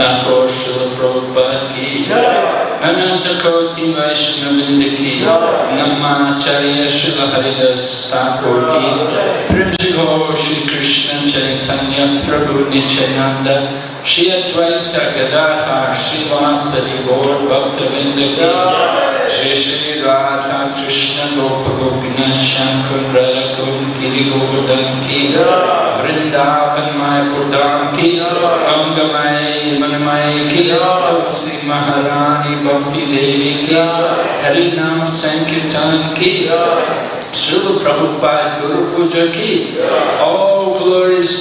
Saraswati Thakur Srila Prabhupada Ki Ananta Koti Vaishnavinda Ki Namacharya Srila Haridas Thakur Ki Primsi Gaur Shri Krishna Chaitanya Prabhu Nityananda Shri Advaita Gadadhar Shri Vasari Gaur Bhaktavinda Ki Shri Shri Radha Krishna Gopa Gopinath Shankar Radha Kun Giri Govardhan Ki. Vrindavan Mayapur Dham Ki. Angamay Manamay Ki. Tulsi Maharani Bhakti Devi Ki. Hari Nam Sankirtan Ki. Srila Prabhupada Guru Puja Ki. All glorious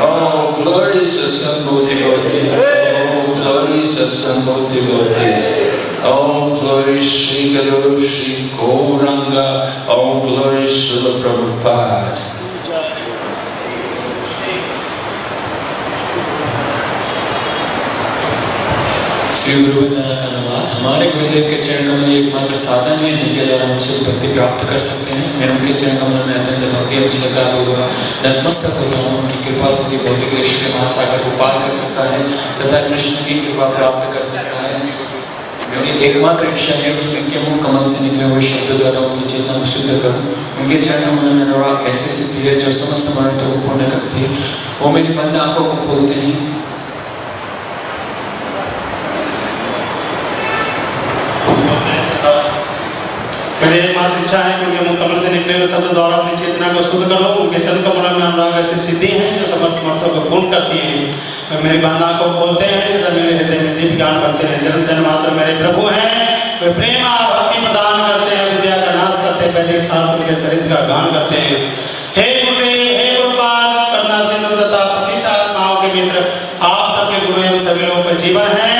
devotees All glorious assembled devotees All oh, glorious assembled devotees All oh, glories Sri Gauranga. All glories Srila Prabhupada Shri का नमस्कार हमारे गुरुदेव के चरण कमल एकमात्र साधन है, जिनके द्वारा हम शिव भक्ति प्राप्त कर सकते हैं। मैं उनके चरण कमल में अत्यंत एवं श्रद्धा होगा नतमस्तक होता हूँ, उनकी कृपा से ही भौतिक देश के महासागर को पार कर सकता है तथा कृष्ण की कृपा प्राप्त कर सकता है। मेरी एकमात्र इच्छा है कि उनके मुख कमल से निकले हुए शब्द द्वारा उनकी चेतना को शुद्ध करूँ। उनके चरण कमल में अनुराग ऐसी सिद्धि है, जो समस्त मनोरथों को पूर्ण करती है। वो मेरी बंद आँखों को खोलते हैं। मेरी एकमात्र इच्छा है कि उनके मुख कमल से निकले हुए शब्द द्वारा अपनी चेतना को शुद्ध करो। उनके चरण कमल में अनुराग ऐसी सिद्धि है जो समस्त मर्थों को पूर्ण करती है। वे मेरी बांधा को खोलते हैं तथा मेरे हृदय में दीप ज्ञान करते हैं। जन्म जन्म मात्र मेरे प्रभु हैं। वे प्रेम भक्ति प्रदान करते हैं। विद्या का नाश करते हैं। वैदिक शास्त्र के चरित्र का गान करते हैं। हे गुरुदेव, हे गुरुपाल, करुणा सिंधु तथा पतित आत्माओं के मित्र, आप सबके गुरु एवं सभी लोगों का जीवन हे।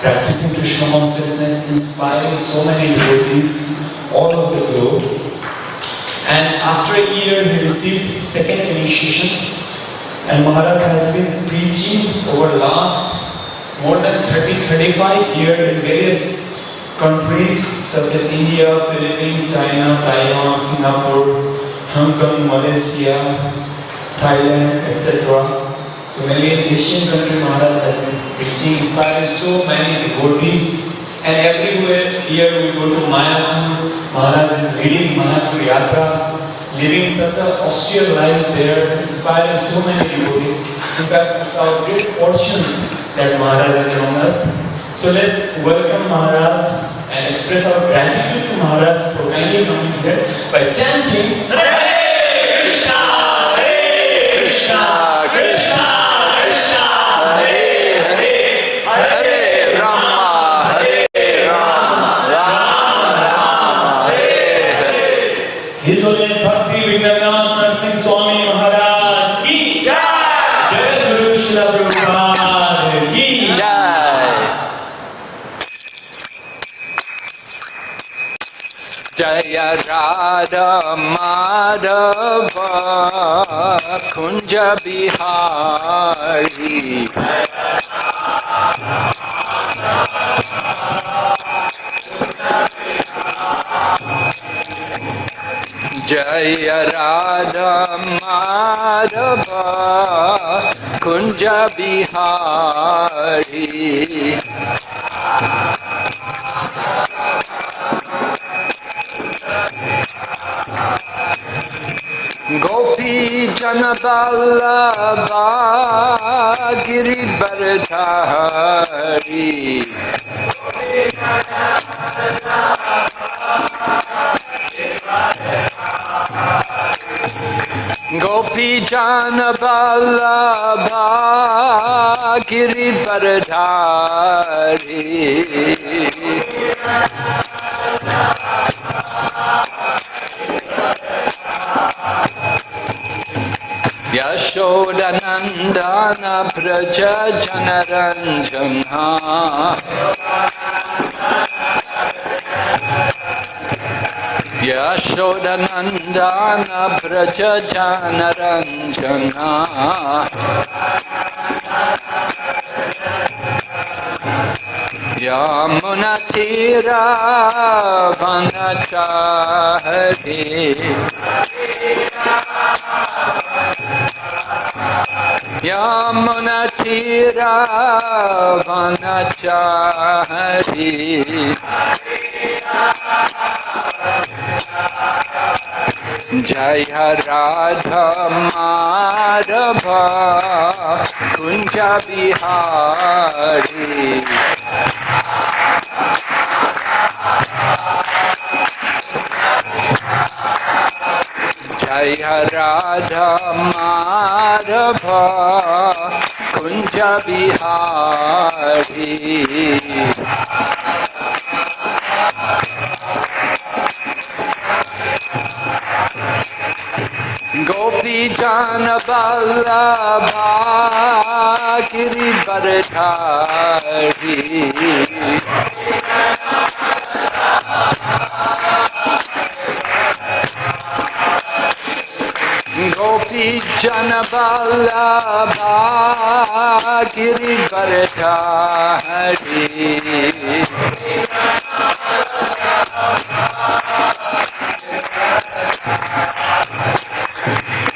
Practicing Krishna consciousness, inspiring so many devotees all over the globe. And after a year, he received second initiation. And Maharaj has been preaching over the last more than 30-35 years in various countries such as India, Philippines, China, Taiwan, Singapore, Hong Kong, Malaysia, Thailand, etc. So mainly in Asian country, Maharaj has been preaching, inspiring so many devotees. And everywhere here we go to Mayapur, Maharaj is leading Mayapur Yatra, living such a austere life there, inspiring so many devotees. In fact, it's our great fortune that Maharaj is among us. So let's welcome Maharaj and express our gratitude to Maharaj for kindly coming here by chanting Hare Krishna, Hare Krishna Radha Madhav Kunj Bihari. जय Radha Madhav Kunj Bihari. Thank you. गोपी जन बल्लभा गिरि गोपी जान बल्लभा Giri बरधारी। Yashodanandana Praja Janaranjana Yashodanandana Praja Janaranjana Yamunatira Vanachari Yamuna Tira Vanachari Jaya Radha Madhava जय राधा माधव कुंज बिहारी। जय राधा माधव कुंज बिहारी। गोपी जान बल्लभा गिरिवर धारी गोपी जन बल्लभा गिरी हरी।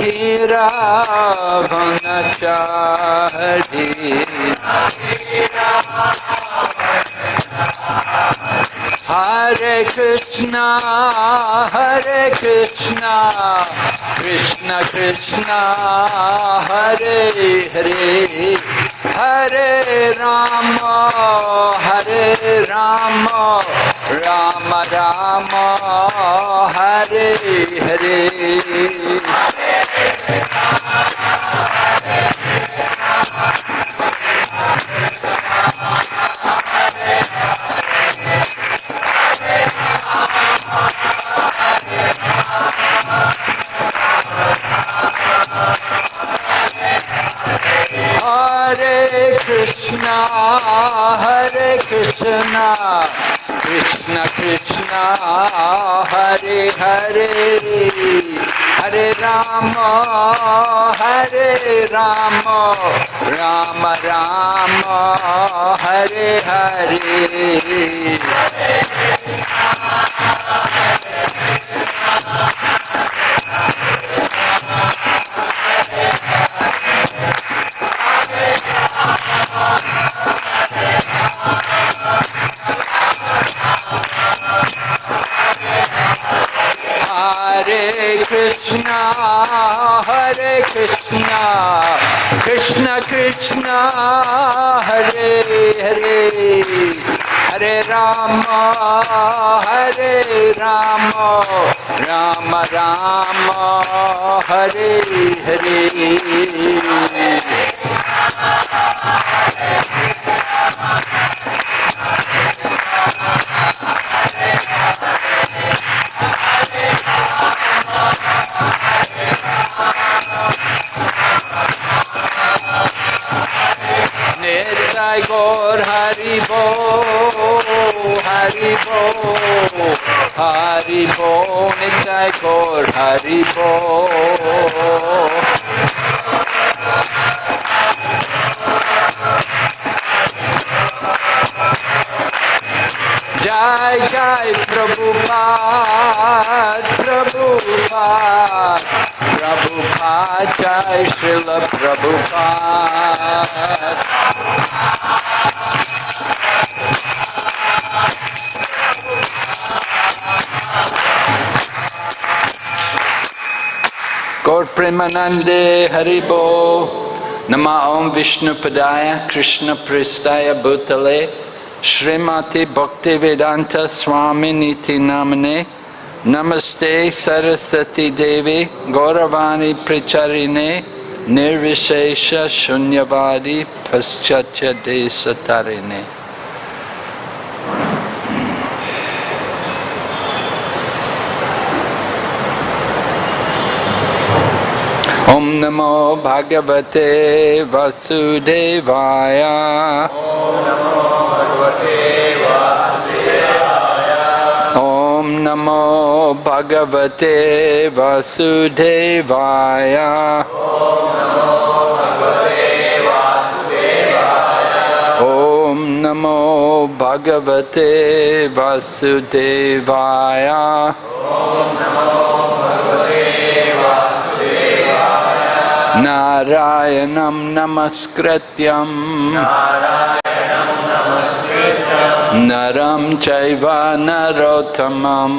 Tira Vanachari Hare Krishna, Hare Krishna, Krishna Krishna, Hare Hare, Hare Rama, Hare Rama, Rama Rama, Hare Hare, Hare Krishna, Hare Krishna, Krishna Krishna, Hare Hare, Hare Rama, Hare Rama, Rama Rama, Hare Hare. Hare Krishna, Hare Krishna, Krishna Krishna, Hare Hare, Hare Rama, Hare Rama, Rama Rama, Hare Hare. Nitai Gaur Haribo, Haribo, Haribo, Nitai Gaur Haribo. Jai Jai Prabhupada, Prabhupada, Prabhupada, Jai Srila Prabhupada. Gaur Premanande Haribo Nama Om Vishnu Padaya Krishna Pristaya Bhutale Srimati Bhakti Vedanta Swami Niti Namane Namaste Saraswati Devi Gauravani Pricharine Nirvishesha Shunyavadi Paschatya Desatarine Om Namo Bhagavate Vasudevaya Om Namo Bhagavate नमो भगवते वसुधेवाय ॐ नमो भगवते वसुदेवाय। नारायणं नमस्कृत्यम्। नरं चैव नरोत्तमं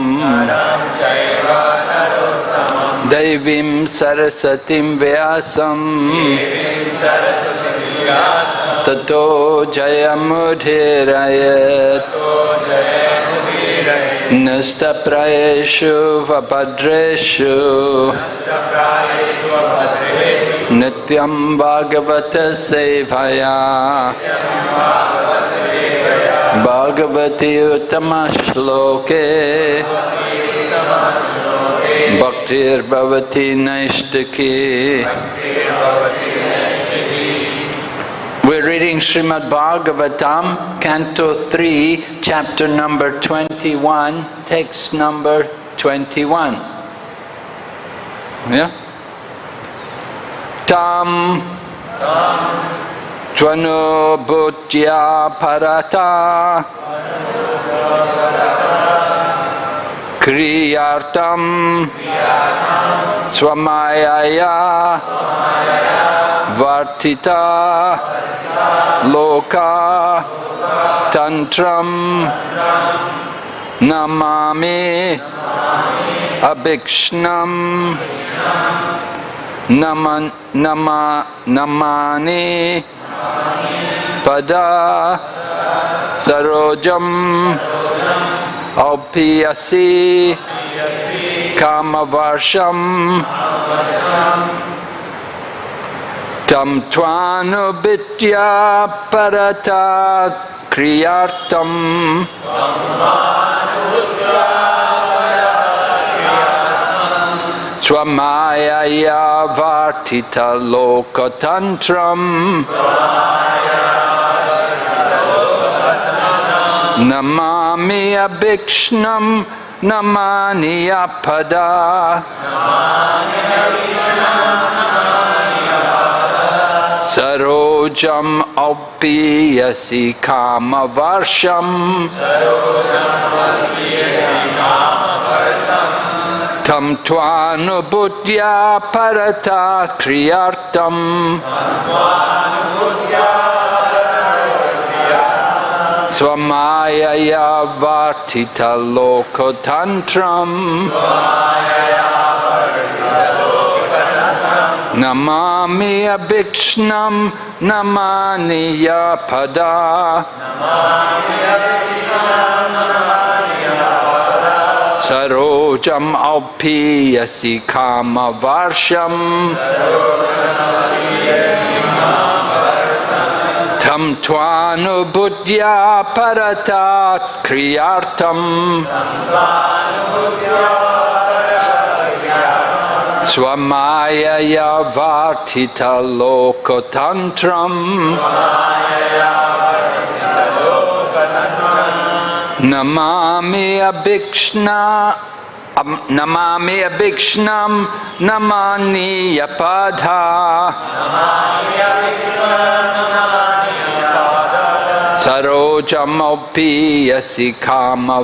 दैवीं सरस्वतीं व्यासं ततो जयमुधीरयत् नस्तप्रयेषु वपद्रेषु नित्यं भागवतसेवया। Bhagavati Uttama Shloke Bhaktir Bhavati Naishtaki We're reading Srimad Bhagavatam, Canto 3, chapter number 21, text number 21. Yeah? Tam Tvano Bhutya Parata Kriyartam Swamayaya Vartita Loka Tantram Namami Abhikshnam Naman, nama, namani pada sarojam. Aupiyasi kamavarsham. Tam tvanubitya parata kriyartam Swamayaya Vartita Lokatantram Namami Abhikshnam Namani Apada Sarojam Aupiyasi Kamavarsham Tam Tvanubhutya Parata Kriyartam. Swamayaya Vartita Lokotantram. Namami Abhikshnam Namani Yapada Sarojam Aupiyasi Kama Varsham Tam Tvanubhutya Paratat Kriyartam Swamayaya Vartita Lokotantram Namami Abhikshna Am- Namami Abhikshnam Namani Yapadha Sarojam Yasi Kama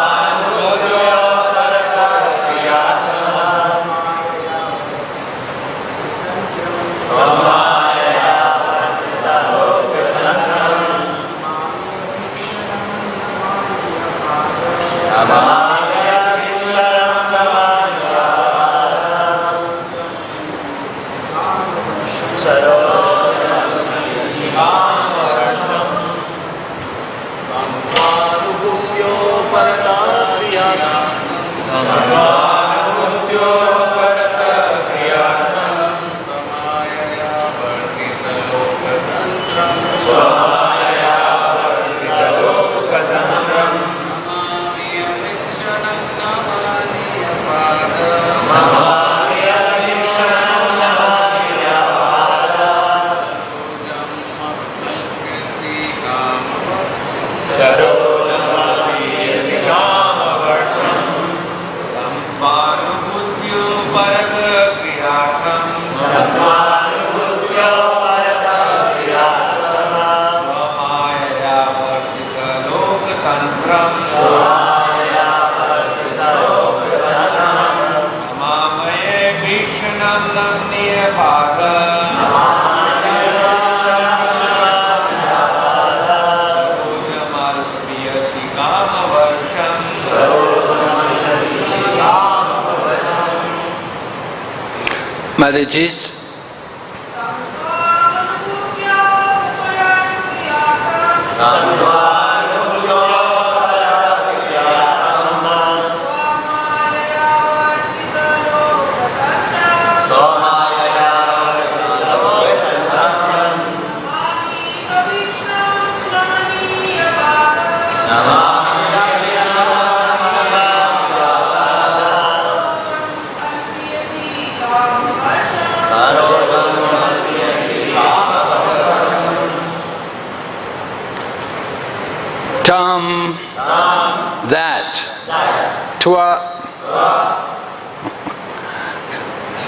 Marriages Tam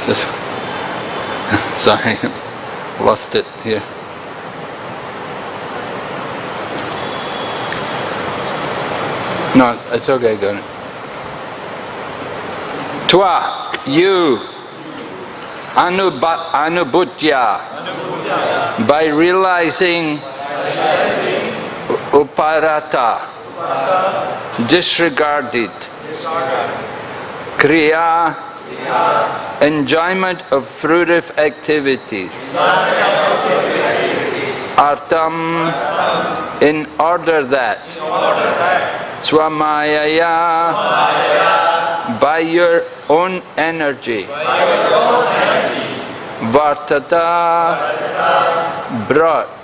Just sorry lost it here. No, it's okay, go on. Twa, you, Anubha- Anubhutya, by realizing Uparata. Disregarded. Kriya. Enjoyment of fruitive activities. Artam. In order that. Swamayaya. By your own energy. Vartata. Brought.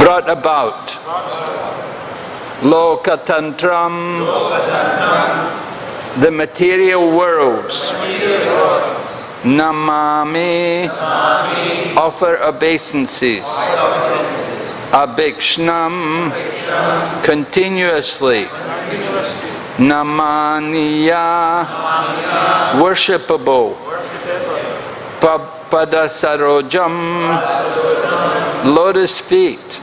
Brought about. Lokatantram. The material worlds. Namami. Offer obeisances. Abhikshnam. Continuously. Namaniya. Worshipable. Pa- Padasarojam. Lotus feet.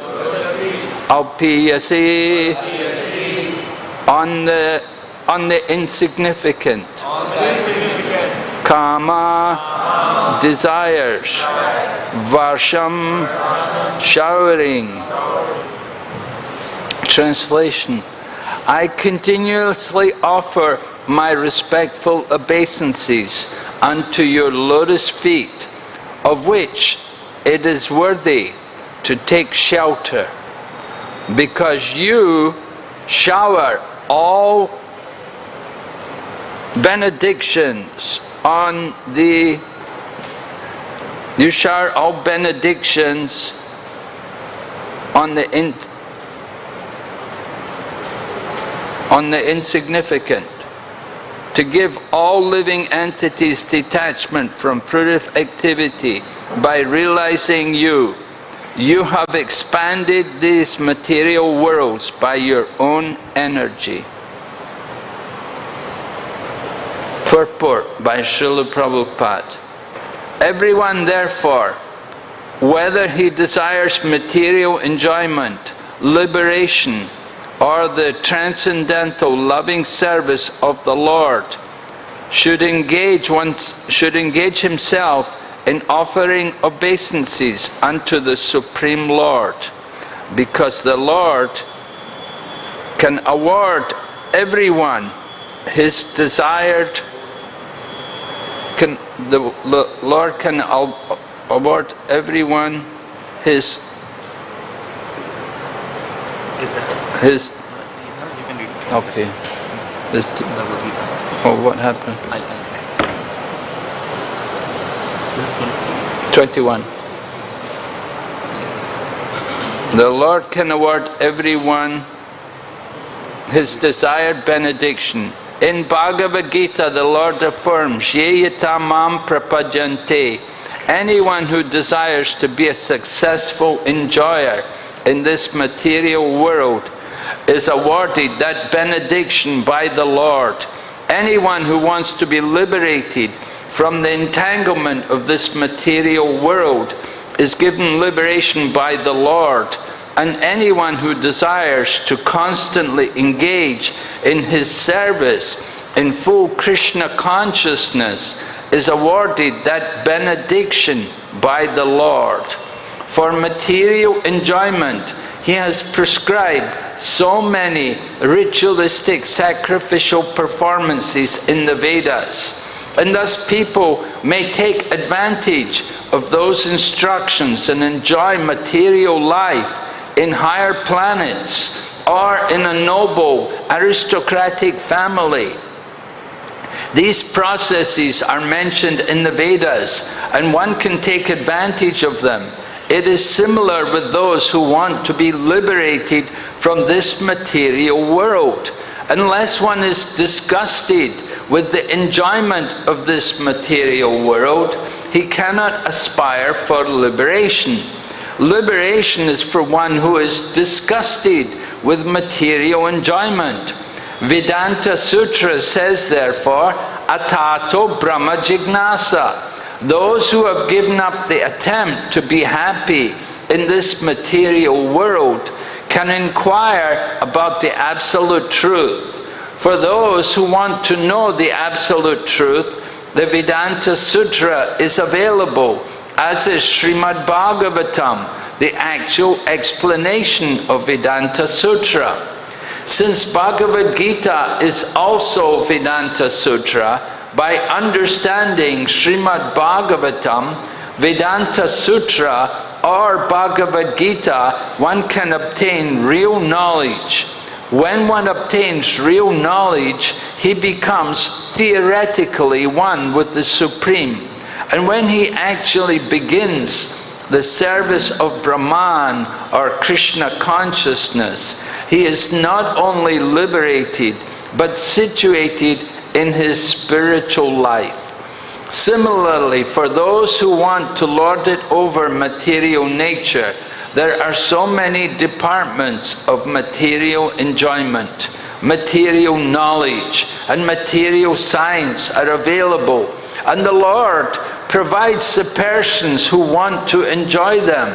Alpiyasi. On the, on the insignificant. Kama. Desires. Varsham. Showering. Translation I continuously offer my respectful obeisances unto your lotus feet, of which it is worthy to take shelter, because you shower all benedictions on the you shower all benedictions on the in, on the insignificant, to give all living entities detachment from fruitive activity by realizing you. You have expanded these material worlds by your own energy. Purport by Srila Prabhupada. Everyone therefore, whether he desires material enjoyment, liberation, or the transcendental loving service of the Lord, should engage, should engage himself in offering obeisances unto the Supreme Lord, because the Lord can award everyone his desired can the Lord can award everyone his his You can read okay oh what happened I'll, I'll. This one. 21 the Lord can award everyone his desired benediction in Bhagavad Gita the Lord affirms Yeyata mam prapajante anyone who desires to be a successful enjoyer in this material world is awarded that benediction by the Lord. Anyone who wants to be liberated from the entanglement of this material world is given liberation by the Lord. And anyone who desires to constantly engage in his service in full Krishna consciousness is awarded that benediction by the Lord. For material enjoyment, he has prescribed so many ritualistic sacrificial performances in the Vedas. And thus people may take advantage of those instructions and enjoy material life in higher planets or in a noble aristocratic family. These processes are mentioned in the Vedas and one can take advantage of them. It is similar with those who want to be liberated from this material world. Unless one is disgusted with the enjoyment of this material world, he cannot aspire for liberation. Liberation is for one who is disgusted with material enjoyment. Vedanta Sutra says therefore, Atato Brahma Jignasa. Those who have given up the attempt to be happy in this material world can inquire about the absolute truth. For those who want to know the absolute truth, the Vedanta Sutra is available, as is Srimad Bhagavatam, the actual explanation of Vedanta Sutra. Since Bhagavad Gita is also Vedanta Sutra, by understanding Srimad Bhagavatam, Vedanta Sutra or Bhagavad Gita, one can obtain real knowledge. When one obtains real knowledge, he becomes theoretically one with the Supreme. And when he actually begins the service of Brahman or Krishna consciousness, he is not only liberated, but situated in his spiritual life. Similarly, for those who want to lord it over material nature, there are so many departments of material enjoyment. Material knowledge and material science are available, and the Lord provides the persons who want to enjoy them.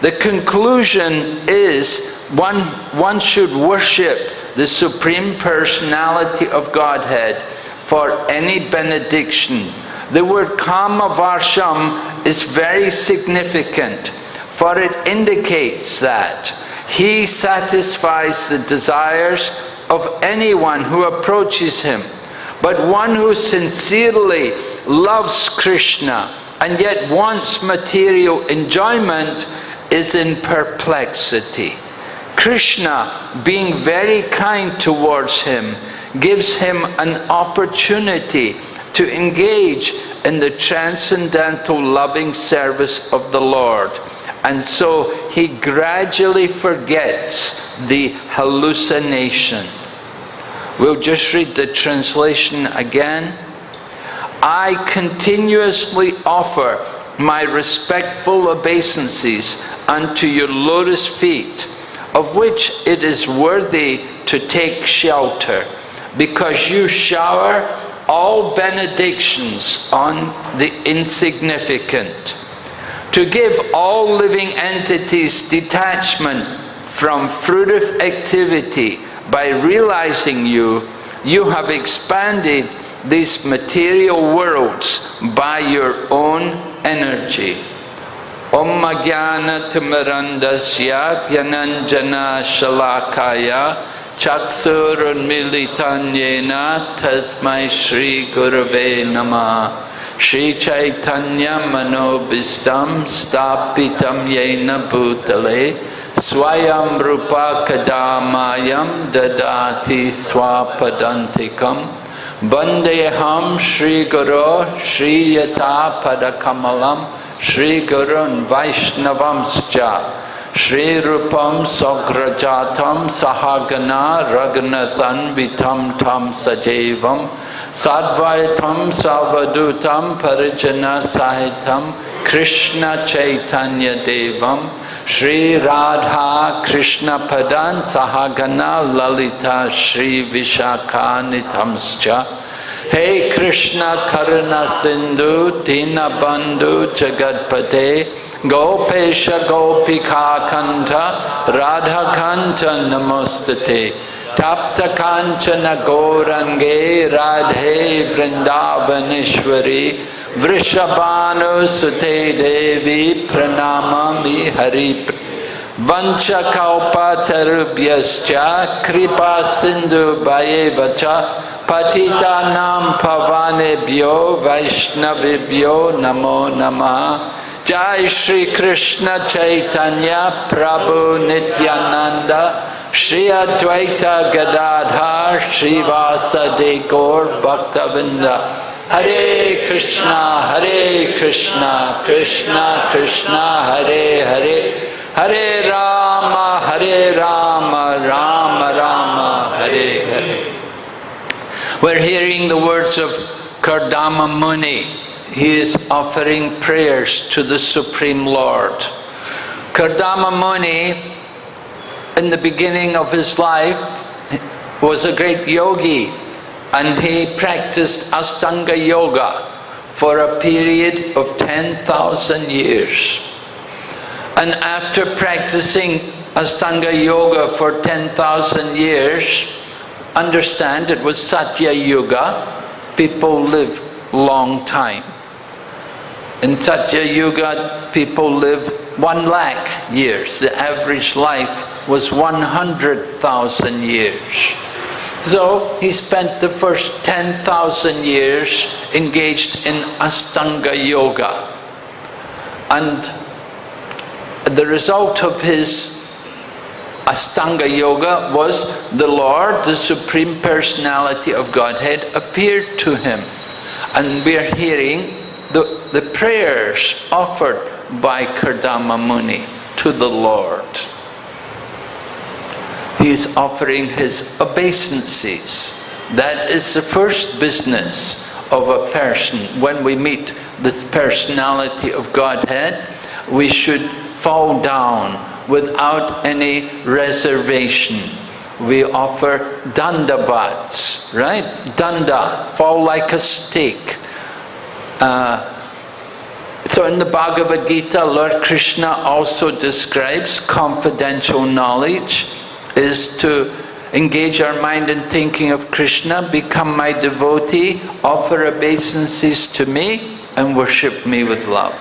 The conclusion is one, one should worship the Supreme Personality of Godhead for any benediction the word kama varsham is very significant, for it indicates that he satisfies the desires of anyone who approaches him. But one who sincerely loves Krishna and yet wants material enjoyment is in perplexity. Krishna, being very kind towards him, gives him an opportunity to engage in the transcendental loving service of the Lord. And so he gradually forgets the hallucination. We'll just read the translation again. I continuously offer my respectful obeisances unto your lotus feet, of which it is worthy to take shelter, because you shower all benedictions on the insignificant, to give all living entities detachment from fruitive activity by realizing you, you have expanded these material worlds by your own energy. Om Jnana Timirandasya Pyananjana Shalakaya चक्षुरुन्मिलितन्येन तस्मै श्रीगुरवे नमः श्रीचैतन्यमनोभीष्टं स्थापितं येन भूतले स्वयं रूपा कदा मायं ददाति स्वापदन्तिकं वन्देऽहं श्रीगुरो श्रीयथापदकमलं श्रीगुरुन् वैष्णवंश्च Shri Rupam Sagrajatam Sahagana Ragnatam Vitam Tam Sajevam Sadvaitam Savadutam Parijana Sahitam Krishna Chaitanya Devam Shri Radha Krishna Padan Sahagana Lalita Shri Vishakanitamscha Hey Krishna Karuna Sindhu Dinabandhu Jagadpate Gopesh, गोपिका, कंठ राधा कंठ नमोस्तते। तप्त कांचन, गौरंगे, राधे, वृंदावनेश्वरी वृषभानुसुते देवी प्रणामी हरि वंशकौपतरुभ्यश्च कृपा सिंधुभये वच Kripa Sindhu Bhayevacha Patita Nam Pavanebhyo Vaishnavibhyo Namo Namah Jai Shri Krishna Chaitanya Prabhu Nityananda Shri Advaita Gadadhar Shri Vasade Gaur Bhaktavinda Hare Krishna Hare Krishna Krishna Krishna Hare Hare Hare Rama Hare Rama We're hearing the words of Kardama Muni he is offering prayers to the Supreme Lord. Kardama Muni, in the beginning of his life, was a great yogi and he practiced Astanga Yoga for a period of 10,000 years. And after practicing Astanga Yoga for 10,000 years, understand it was Satya Yuga, people live long time. In Satya Yuga, people live one lakh years. The average life was 100,000 years. So he spent the first 10,000 years engaged in Astanga Yoga. And the result of his Astanga Yoga was the Lord, the Supreme Personality of Godhead, appeared to him. And we're hearing the, the prayers offered by Kardama Muni to the Lord. He is offering his obeisances. That is the first business of a person. When we meet the personality of Godhead, we should fall down without any reservation. We offer dandavats, right? Danda, fall like a stake. Uh, so in the Bhagavad Gita, Lord Krishna also describes confidential knowledge is to engage our mind in thinking of Krishna, become my devotee, offer obeisances to me, and worship me with love.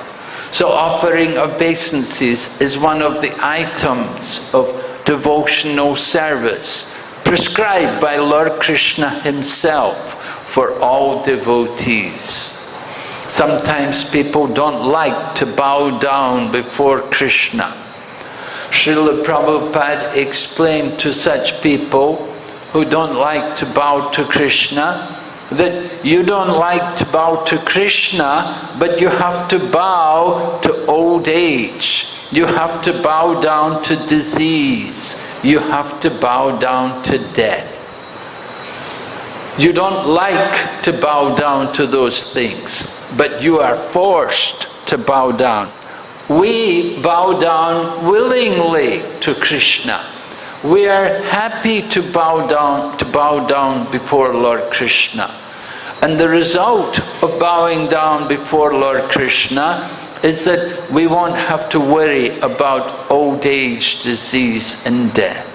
So offering obeisances is one of the items of devotional service prescribed by Lord Krishna himself for all devotees. Sometimes people don't like to bow down before Krishna. Srila Prabhupada explained to such people who don't like to bow to Krishna that you don't like to bow to Krishna, but you have to bow to old age. You have to bow down to disease. You have to bow down to death. You don't like to bow down to those things, but you are forced to bow down. We bow down willingly to Krishna. We are happy to bow down to bow down before Lord Krishna. And the result of bowing down before Lord Krishna is that we won't have to worry about old age, disease and death.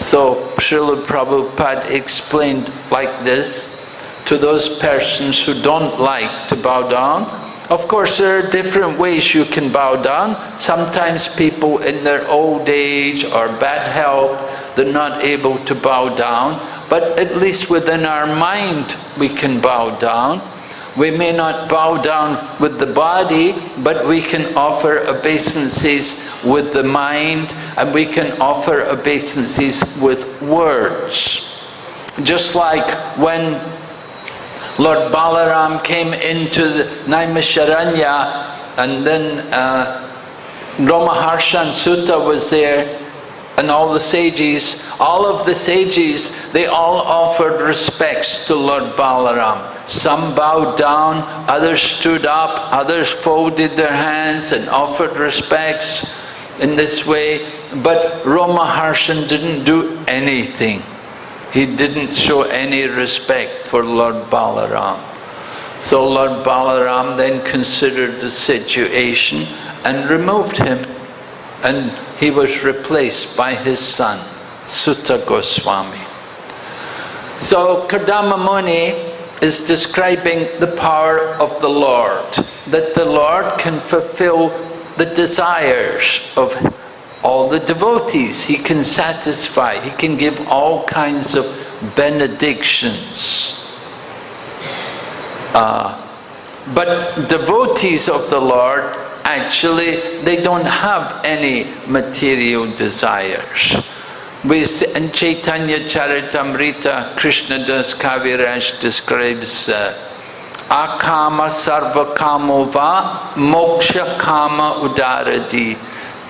So Srila Prabhupada explained like this to those persons who don't like to bow down. Of course, there are different ways you can bow down. Sometimes people in their old age or bad health, they're not able to bow down. But at least within our mind, we can bow down. We may not bow down with the body, but we can offer obeisances with the mind, and we can offer obeisances with words. Just like when Lord Balaram came into the Naimisharanya, and then uh, Romaharshan Suta was there, and all the sages, all of the sages, they all offered respects to Lord Balaram. Some bowed down, others stood up, others folded their hands and offered respects in this way. But Romaharshan didn't do anything. He didn't show any respect for Lord Balaram. So Lord Balaram then considered the situation and removed him. And he was replaced by his son, Suta Goswami. So Kardama Muni is describing the power of the Lord, that the Lord can fulfill the desires of all the devotees. He can satisfy, he can give all kinds of benedictions. Uh, but devotees of the Lord actually they don't have any material desires. We see, in Chaitanya Charitamrita, Krishna Das Kaviraj describes uh, Akama sarva moksha kama udaradi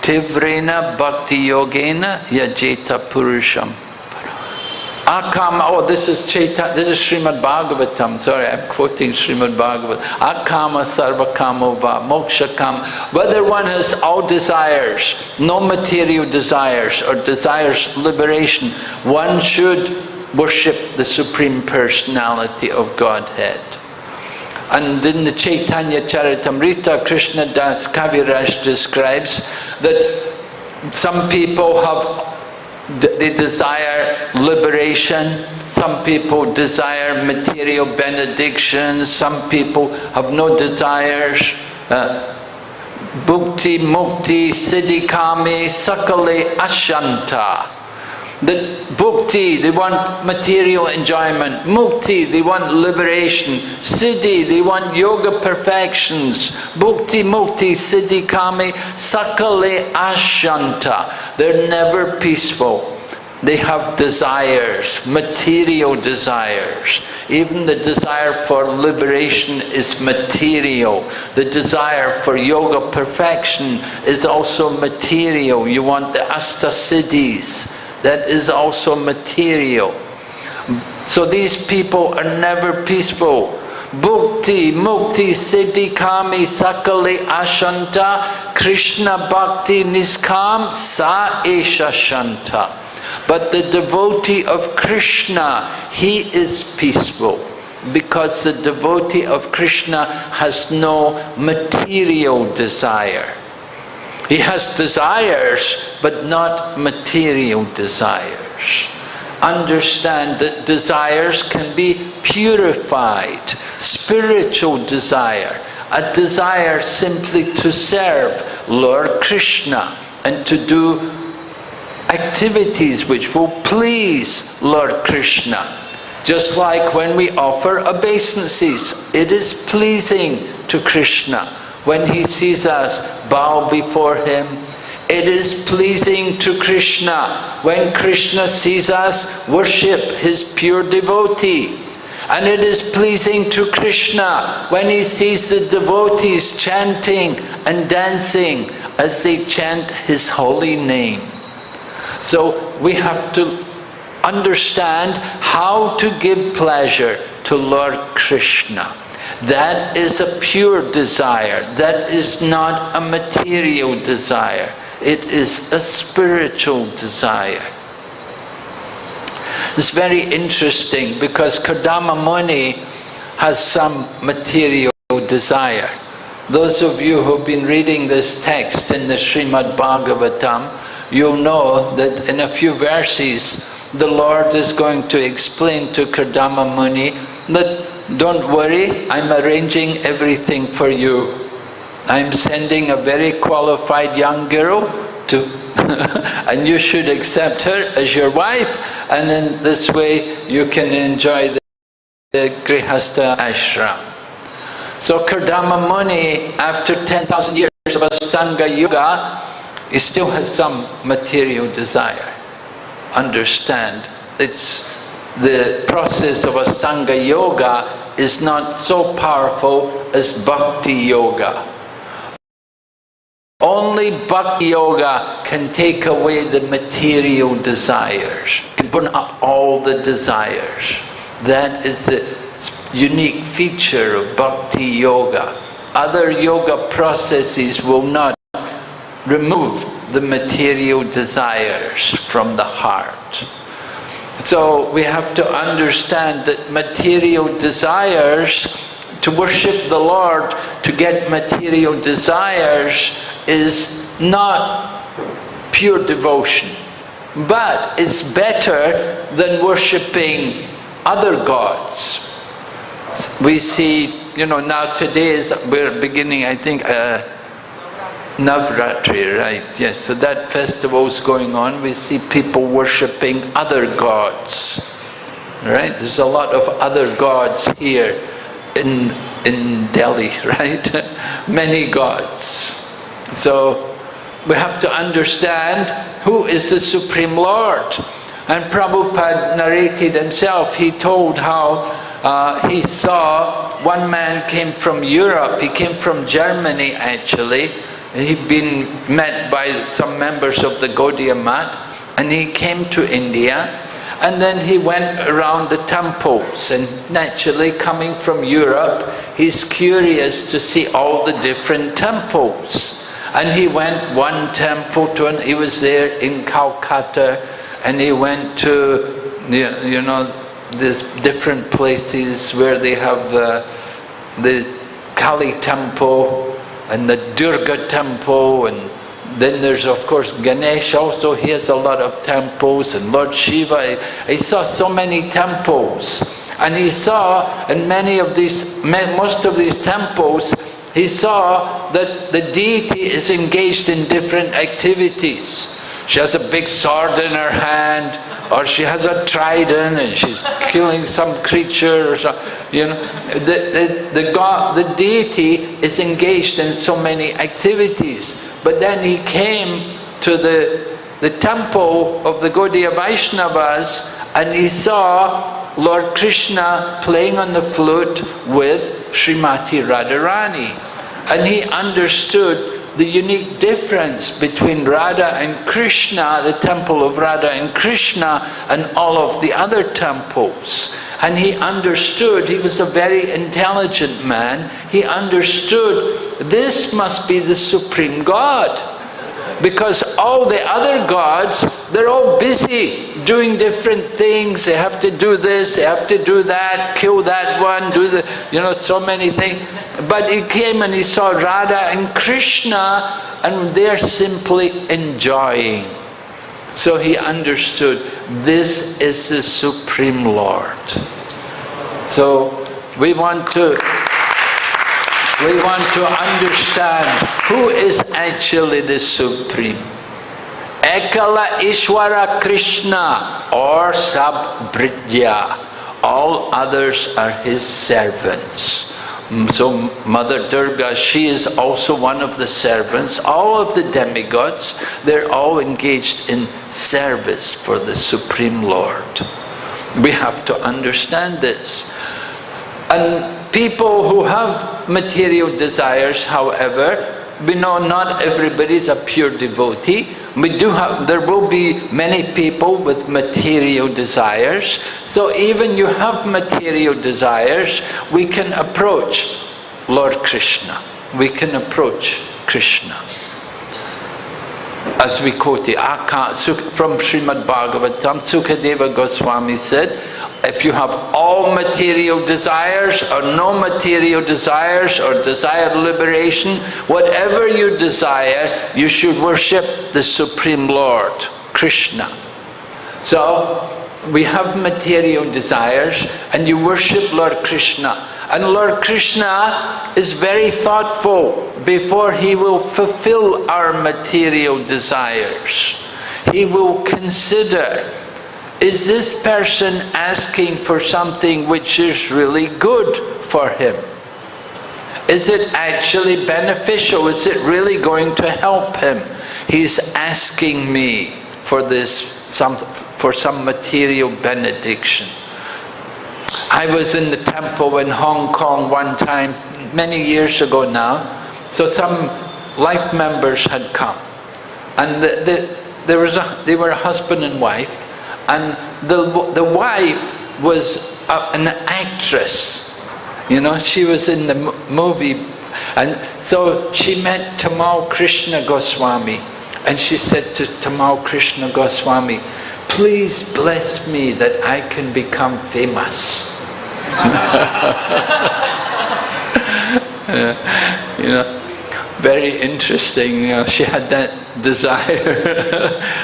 tivrena bhakti yogena yajeta purusham. Akam, oh, this is Chaitanya, this is Srimad Bhagavatam. Sorry, I'm quoting Srimad Bhagavatam. Akama sarva kamova oh, moksha kam. Whether one has all desires, no material desires, or desires liberation, one should worship the Supreme Personality of Godhead. And in the Chaitanya Charitamrita, Krishna Das Kaviraj describes that some people have they desire liberation. Some people desire material benedictions. Some people have no desires. Uh, Bhukti, Mukti, Siddhikami, Sakale, Ashanta. The bhukti, they want material enjoyment. Mukti, they want liberation. Siddhi, they want yoga perfections. Bhukti, mukti, siddhi, kami, sakale, ashanta. They're never peaceful. They have desires, material desires. Even the desire for liberation is material. The desire for yoga perfection is also material. You want the astasiddhis that is also material. So these people are never peaceful. Bhukti, Mukti, Siddhi, Kami, Sakale, Ashanta, Krishna Bhakti, Niskam, Sa Esha Shanta. But the devotee of Krishna, he is peaceful because the devotee of Krishna has no material desire. He has desires, but not material desires. Understand that desires can be purified. Spiritual desire, a desire simply to serve Lord Krishna and to do activities which will please Lord Krishna. Just like when we offer obeisances, it is pleasing to Krishna when he sees us bow before him. It is pleasing to Krishna when Krishna sees us worship his pure devotee. And it is pleasing to Krishna when he sees the devotees chanting and dancing as they chant his holy name. So we have to understand how to give pleasure to Lord Krishna. That is a pure desire. That is not a material desire. It is a spiritual desire. It's very interesting because Kardama Muni has some material desire. Those of you who've been reading this text in the Srimad Bhagavatam, you'll know that in a few verses the Lord is going to explain to Kardama Muni that don't worry, I'm arranging everything for you. I'm sending a very qualified young girl to and you should accept her as your wife and in this way you can enjoy the, the Grihastha ashram. So Kardama Muni, after 10,000 years of Astanga Yoga, he still has some material desire. Understand, it's the process of Astanga Yoga is not so powerful as Bhakti Yoga. Only Bhakti Yoga can take away the material desires, can burn up all the desires. That is the unique feature of Bhakti Yoga. Other yoga processes will not remove the material desires from the heart. So we have to understand that material desires, to worship the Lord, to get material desires is not pure devotion. But it's better than worshipping other gods. We see, you know, now today is, we're beginning, I think, uh, Navratri, right, yes, so that festival is going on, we see people worshipping other gods, right? There's a lot of other gods here in, in Delhi, right? Many gods. So we have to understand who is the Supreme Lord. And Prabhupada narrated himself, he told how uh, he saw one man came from Europe, he came from Germany actually, he'd been met by some members of the Gaudiya Math and he came to India and then he went around the temples and naturally coming from Europe he's curious to see all the different temples. And he went one temple to an, he was there in Calcutta and he went to you know these different places where they have the, the Kali temple and the Durga temple and Then there's of course Ganesh also, he has a lot of temples and Lord Shiva, he, he saw so many temples. And he saw in many of these, most of these temples, he saw that the deity is engaged in different activities. She has a big sword in her hand, or she has a trident and she's killing some creature or something. You know, the, the, the, God, the deity is engaged in so many activities. But then he came to the, the temple of the Gaudiya Vaishnavas and he saw Lord Krishna playing on the flute with Srimati Radharani. And he understood the unique difference between Radha and Krishna, the temple of Radha and Krishna, and all of the other temples. And he understood, he was a very intelligent man, he understood this must be the Supreme God. Because all the other gods, they're all busy doing different things. They have to do this, they have to do that, kill that one, do the, you know, so many things. But he came and he saw Radha and Krishna and they're simply enjoying. So he understood this is the Supreme Lord. So we want to we want to understand who is actually the Supreme. Ekala Ishwara Krishna or Sabridya. All others are his servants. Mm, so Mother Durga, she is also one of the servants. All of the demigods, they're all engaged in service for the Supreme Lord. We have to understand this. And people who have material desires, however, we know not everybody is a pure devotee. We do have, there will be many people with material desires. So even you have material desires, we can approach Lord Krishna. We can approach Krishna. As we quote it, from Srimad Bhagavatam, Sukadeva Goswami said, if you have all material desires or no material desires or desire liberation, whatever you desire, you should worship the Supreme Lord, Krishna. So, we have material desires and you worship Lord Krishna. And Lord Krishna is very thoughtful before he will fulfill our material desires. He will consider is this person asking for something which is really good for him? Is it actually beneficial? Is it really going to help him? He's asking me for this, some, for some material benediction. I was in the temple in Hong Kong one time, many years ago now, so some life members had come. And the, the, there was a, they were a husband and wife, and the, the wife was a, an actress. You know, she was in the movie. And so she met Tamal Krishna Goswami. And she said to Tamal Krishna Goswami, please bless me that I can become famous. you know, very interesting. Know, she had that desire.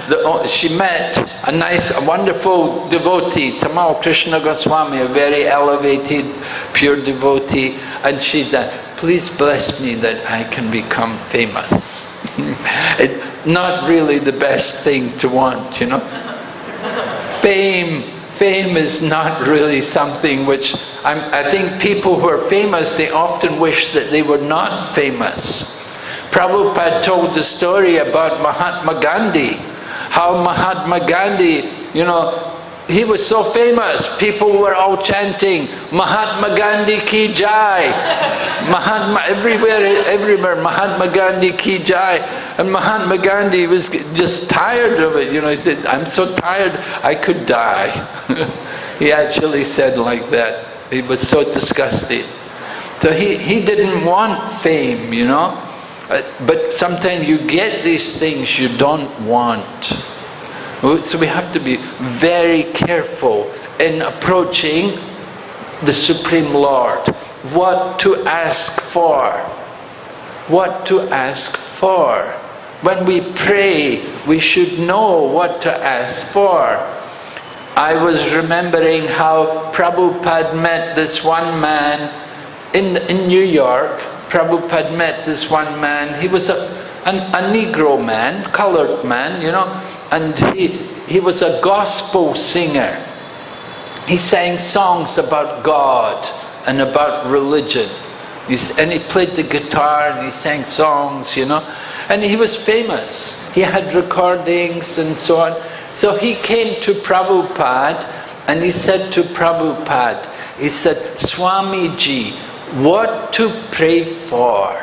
the, oh, she met a nice, a wonderful devotee, Tamal Krishna Goswami, a very elevated, pure devotee, and she said, please bless me that I can become famous. it, not really the best thing to want, you know. Fame, fame is not really something which, I'm, I think people who are famous, they often wish that they were not famous. Prabhupada told the story about Mahatma Gandhi, how Mahatma Gandhi, you know, he was so famous, people were all chanting, Mahatma Gandhi ki jai. Mahatma, everywhere, everywhere, Mahatma Gandhi ki jai. And Mahatma Gandhi was just tired of it, you know, he said, I'm so tired, I could die. he actually said like that. He was so disgusted. So he, he didn't want fame, you know. Uh, but sometimes you get these things you don't want. So we have to be very careful in approaching the Supreme Lord. What to ask for. What to ask for. when we pray, we should know what to ask for. I was remembering how Prabhupada met this one man in, in New York. Prabhupada met this one man. He was a, an, a Negro man, colored man, you know, and he, he was a gospel singer. He sang songs about God and about religion. He's, and he played the guitar and he sang songs, you know. And he was famous. He had recordings and so on. So he came to Prabhupada and he said to Prabhupada, he said, Swamiji, what to pray for?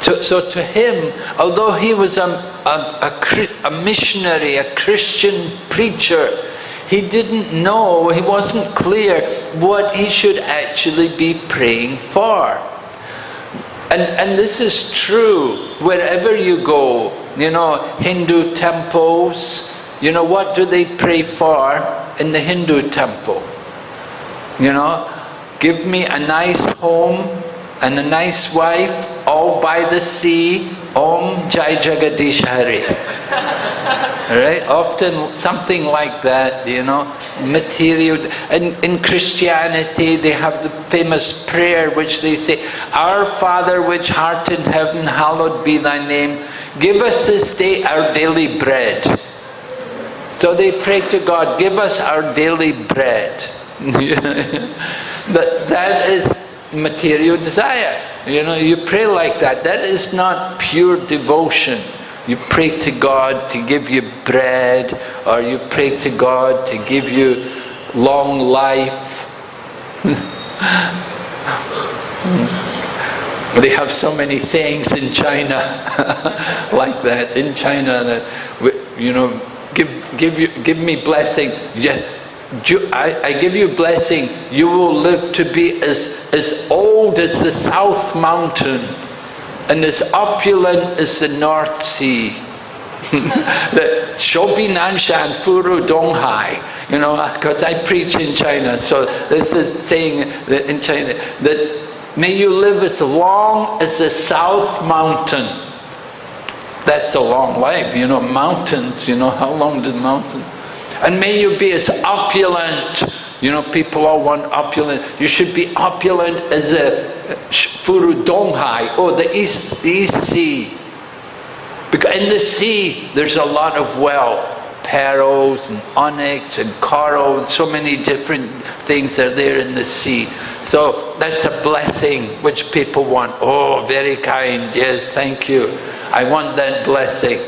So, so to him, although he was a, a, a, a missionary, a Christian preacher, he didn't know, he wasn't clear what he should actually be praying for. And, and this is true wherever you go, you know, Hindu temples, you know, what do they pray for in the Hindu temple? You know, give me a nice home and a nice wife, all by the sea, Om Jai Jagadish Hari. right? Often something like that, you know, material. And in Christianity, they have the famous prayer which they say, Our Father which art in heaven, hallowed be thy name. Give us this day our daily bread. So they pray to God, give us our daily bread. that, that is material desire. You know, you pray like that. That is not pure devotion. You pray to God to give you bread, or you pray to God to give you long life. they have so many sayings in China like that. In China, that you know, give give you give me blessing. Yeah, I, I give you blessing. You will live to be as as old as the South Mountain and as opulent as the North Sea. the Shobi Nanshan Furu Donghai, you know, because I preach in China, so this is saying that in China that may you live as long as the South Mountain. That's a long life, you know, mountains, you know, how long did mountains? And may you be as opulent, you know, people all want opulent. You should be opulent as a Furu Donghai, or the East, the East Sea. Because in the sea, there's a lot of wealth. Pearls and onyx and coral and so many different things are there in the sea. So that's a blessing which people want. Oh, very kind. Yes, thank you. I want that blessing.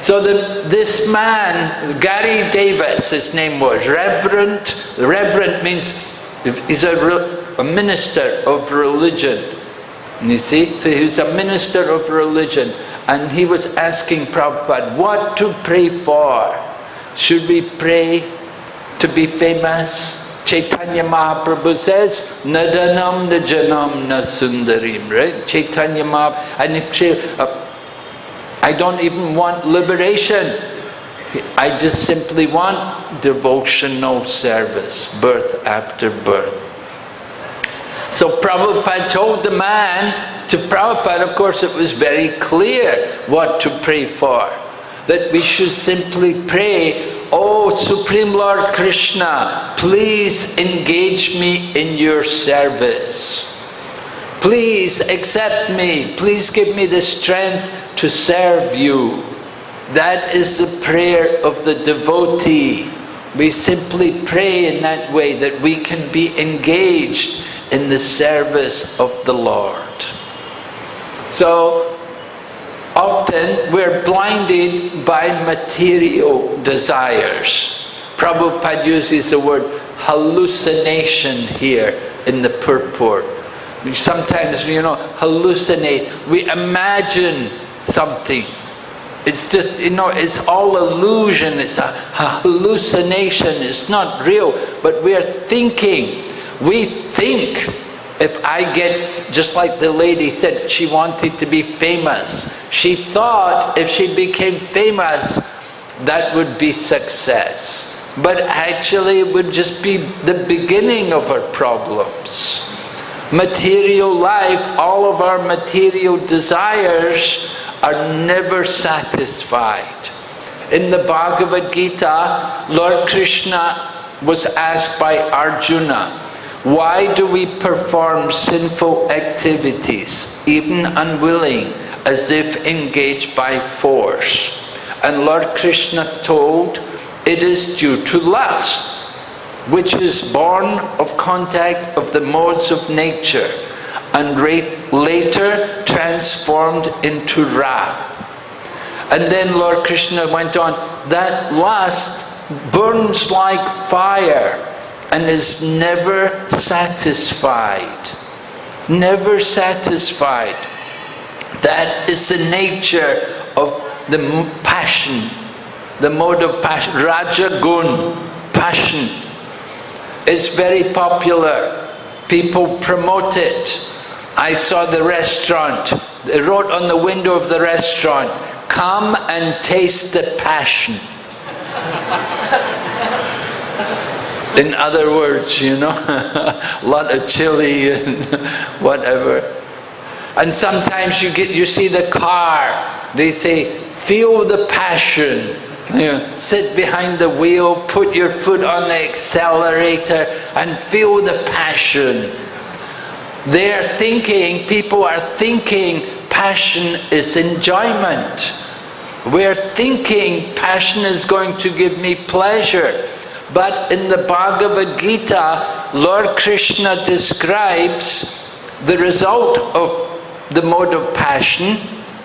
So the, this man, Gary Davis, his name was, Reverend, Reverend means, he's a a minister of religion. You see, so he was a minister of religion and he was asking Prabhupada what to pray for. Should we pray to be famous? Chaitanya Mahaprabhu says, Nadanam Najanam Nasundarim, right? Chaitanya Mahaprabhu, and if uh, I don't even want liberation. I just simply want devotional service, birth after birth. So Prabhupada told the man, to Prabhupada of course it was very clear what to pray for. That we should simply pray, Oh Supreme Lord Krishna, please engage me in your service. Please accept me, please give me the strength to serve you. That is the prayer of the devotee. We simply pray in that way that we can be engaged in the service of the Lord. So often we're blinded by material desires. Prabhupada uses the word hallucination here in the purport. Sometimes, you know, hallucinate. We imagine something. It's just, you know, it's all illusion. It's a, a hallucination. It's not real. But we are thinking we think if I get, just like the lady said, she wanted to be famous. She thought if she became famous, that would be success. But actually it would just be the beginning of her problems. material life, all of our material desires are never satisfied. In the Bhagavad Gita, Lord Krishna was asked by Arjuna, why do we perform sinful activities, even unwilling, as if engaged by force? And Lord Krishna told, it is due to lust, which is born of contact of the modes of nature and later transformed into wrath. And then Lord Krishna went on, that lust burns like fire and is never satisfied. Never satisfied. That is the nature of the passion, the mode of passion. Raja Gun, passion, is very popular. People promote it. I saw the restaurant. They wrote on the window of the restaurant, come and taste the passion. In other words, you know, a lot of chili and whatever. And sometimes you get you see the car, they say, feel the passion. You know, sit behind the wheel, put your foot on the accelerator and feel the passion. They're thinking, people are thinking passion is enjoyment. We're thinking passion is going to give me pleasure. But in the Bhagavad Gita, Lord Krishna describes the result of the mode of passion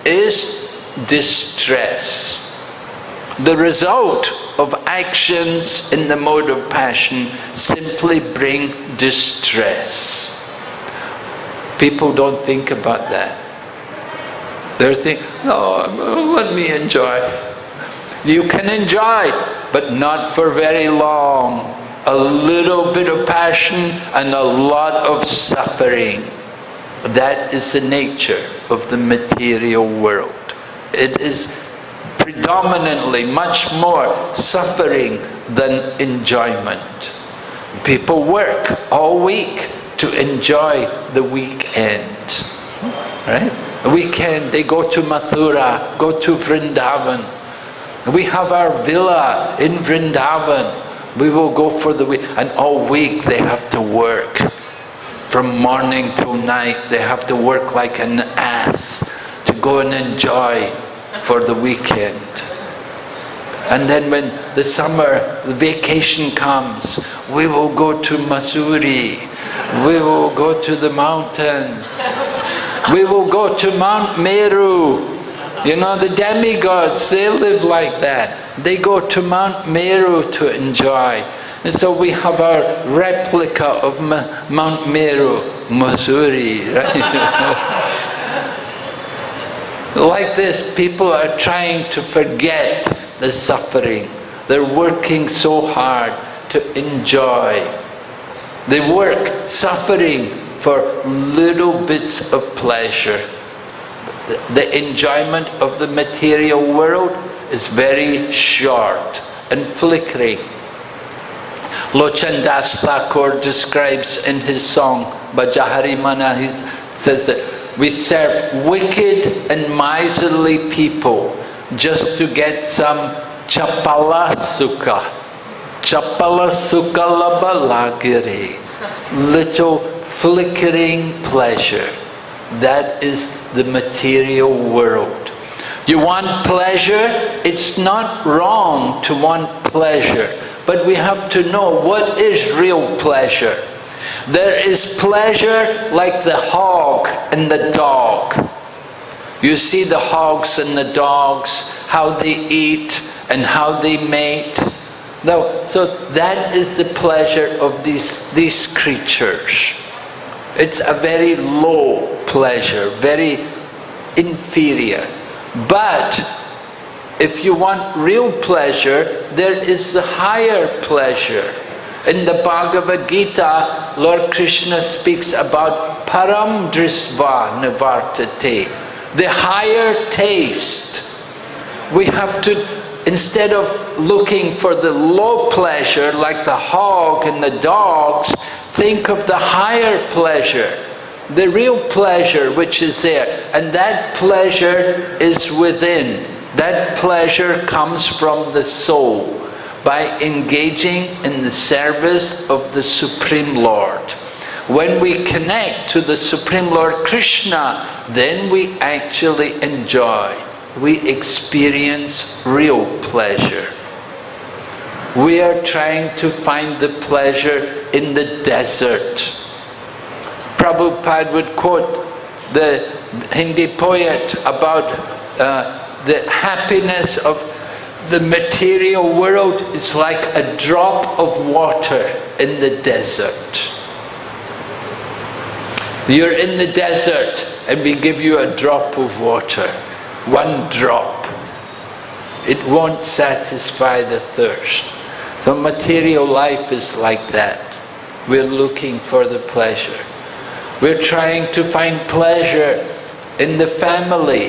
is distress. The result of actions in the mode of passion simply bring distress. People don't think about that. They're thinking, oh, let me enjoy. You can enjoy, but not for very long. A little bit of passion and a lot of suffering. That is the nature of the material world. It is predominantly much more suffering than enjoyment. People work all week to enjoy the weekend. Right? The weekend they go to Mathura, go to Vrindavan. We have our villa in Vrindavan. We will go for the week, and all week they have to work. From morning till night, they have to work like an ass to go and enjoy for the weekend. And then when the summer, the vacation comes, we will go to Mussoorie. We will go to the mountains. We will go to Mount Meru. You know, the demigods, they live like that. They go to Mount Meru to enjoy. And so we have our replica of Ma Mount Meru, Mussoorie, right? like this, people are trying to forget the suffering. They're working so hard to enjoy. They work suffering for little bits of pleasure. The enjoyment of the material world is very short and flickering. Lochan Das Thakur describes in his song Bajahari Mana, he says that we serve wicked and miserly people just to get some chapala sukha. Chapala sukha labalagiri. Little flickering pleasure. That is the material world. You want pleasure? It's not wrong to want pleasure. But we have to know what is real pleasure. There is pleasure like the hog and the dog. You see the hogs and the dogs, how they eat and how they mate. No, so that is the pleasure of these, these creatures. It's a very low pleasure, very inferior. But if you want real pleasure, there is the higher pleasure. In the Bhagavad Gita, Lord Krishna speaks about param drisva nivartate, the higher taste. We have to, instead of looking for the low pleasure like the hog and the dogs, think of the higher pleasure. the real pleasure which is there. And that pleasure is within. That pleasure comes from the soul by engaging in the service of the Supreme Lord. When we connect to the Supreme Lord Krishna, then we actually enjoy, we experience real pleasure. We are trying to find the pleasure in the desert. Prabhupada would quote the Hindi poet about uh, the happiness of the material world is like a drop of water in the desert. You're in the desert and we give you a drop of water, one drop. It won't satisfy the thirst. So material life is like that. We're looking for the pleasure. We're trying to find pleasure in the family,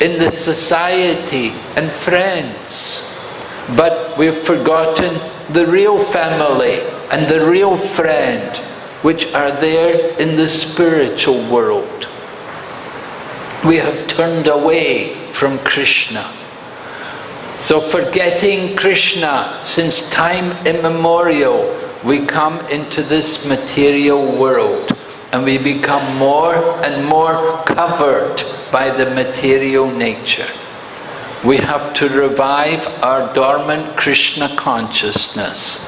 in the society and friends. But we've forgotten the real family and the real friend which are there in the spiritual world. We have turned away from Krishna. So forgetting Krishna, since time immemorial, we come into this material world and we become more and more covered by the material nature. We have to revive our dormant Krishna consciousness.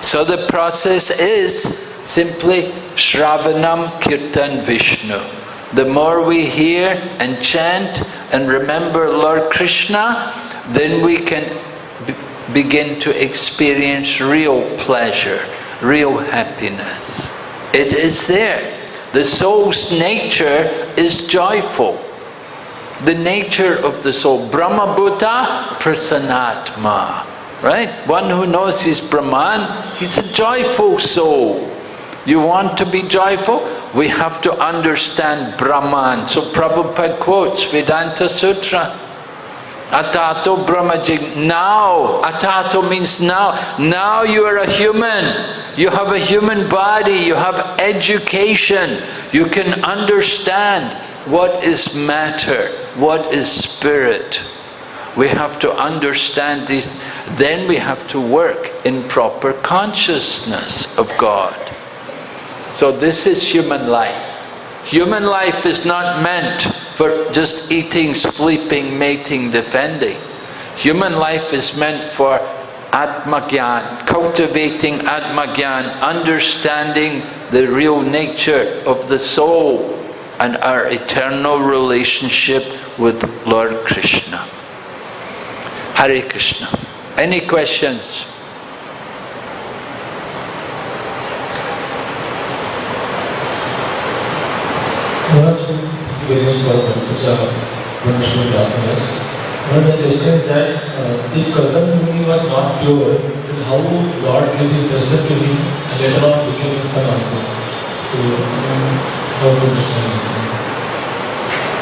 So the process is simply Shravanam Kirtan Vishnu. The more we hear and chant and remember Lord Krishna, then we can begin to experience real pleasure, real happiness. It is there. The soul's nature is joyful. The nature of the soul, Brahma Bhuta Prasanatma. Right? One who knows his Brahman, he's a joyful soul. You want to be joyful? We have to understand Brahman. So Prabhupada quotes Vedanta Sutra. Atato Brahmajig. Now. Atato means now. Now you are a human. You have a human body. You have education. You can understand what is matter, what is spirit. We have to understand these. Then we have to work in proper consciousness of God. So this is human life. Human life is not meant for just eating, sleeping, mating, defending. Human life is meant for Atmagyan, cultivating Atmagyan, understanding the real nature of the soul and our eternal relationship with Lord Krishna. Hare Krishna. Any questions? Lord, thank you very much for such a wonderful class. One the question is that uh, if Kardan Muni was not pure, then how Lord gave his darshan to him and later on became his son also? So, um, how to understand this?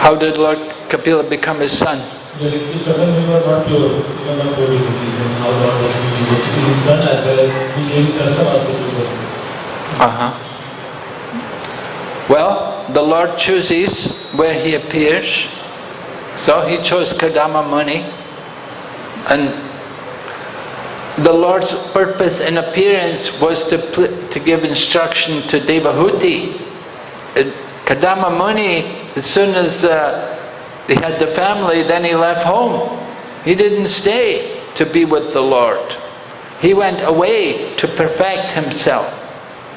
How did Lord Kapila become his son? Yes, if Kardan Muni was not pure, he was not pure devotee, then how Lord was able to his son as well as he gave his darshan also to them? Uh-huh. Well, the Lord chooses where He appears. So He chose Kardama Muni. And the Lord's purpose in appearance was to, to give instruction to Devahuti. And Kardama Muni, as soon as uh, he had the family, then he left home. He didn't stay to be with the Lord. He went away to perfect himself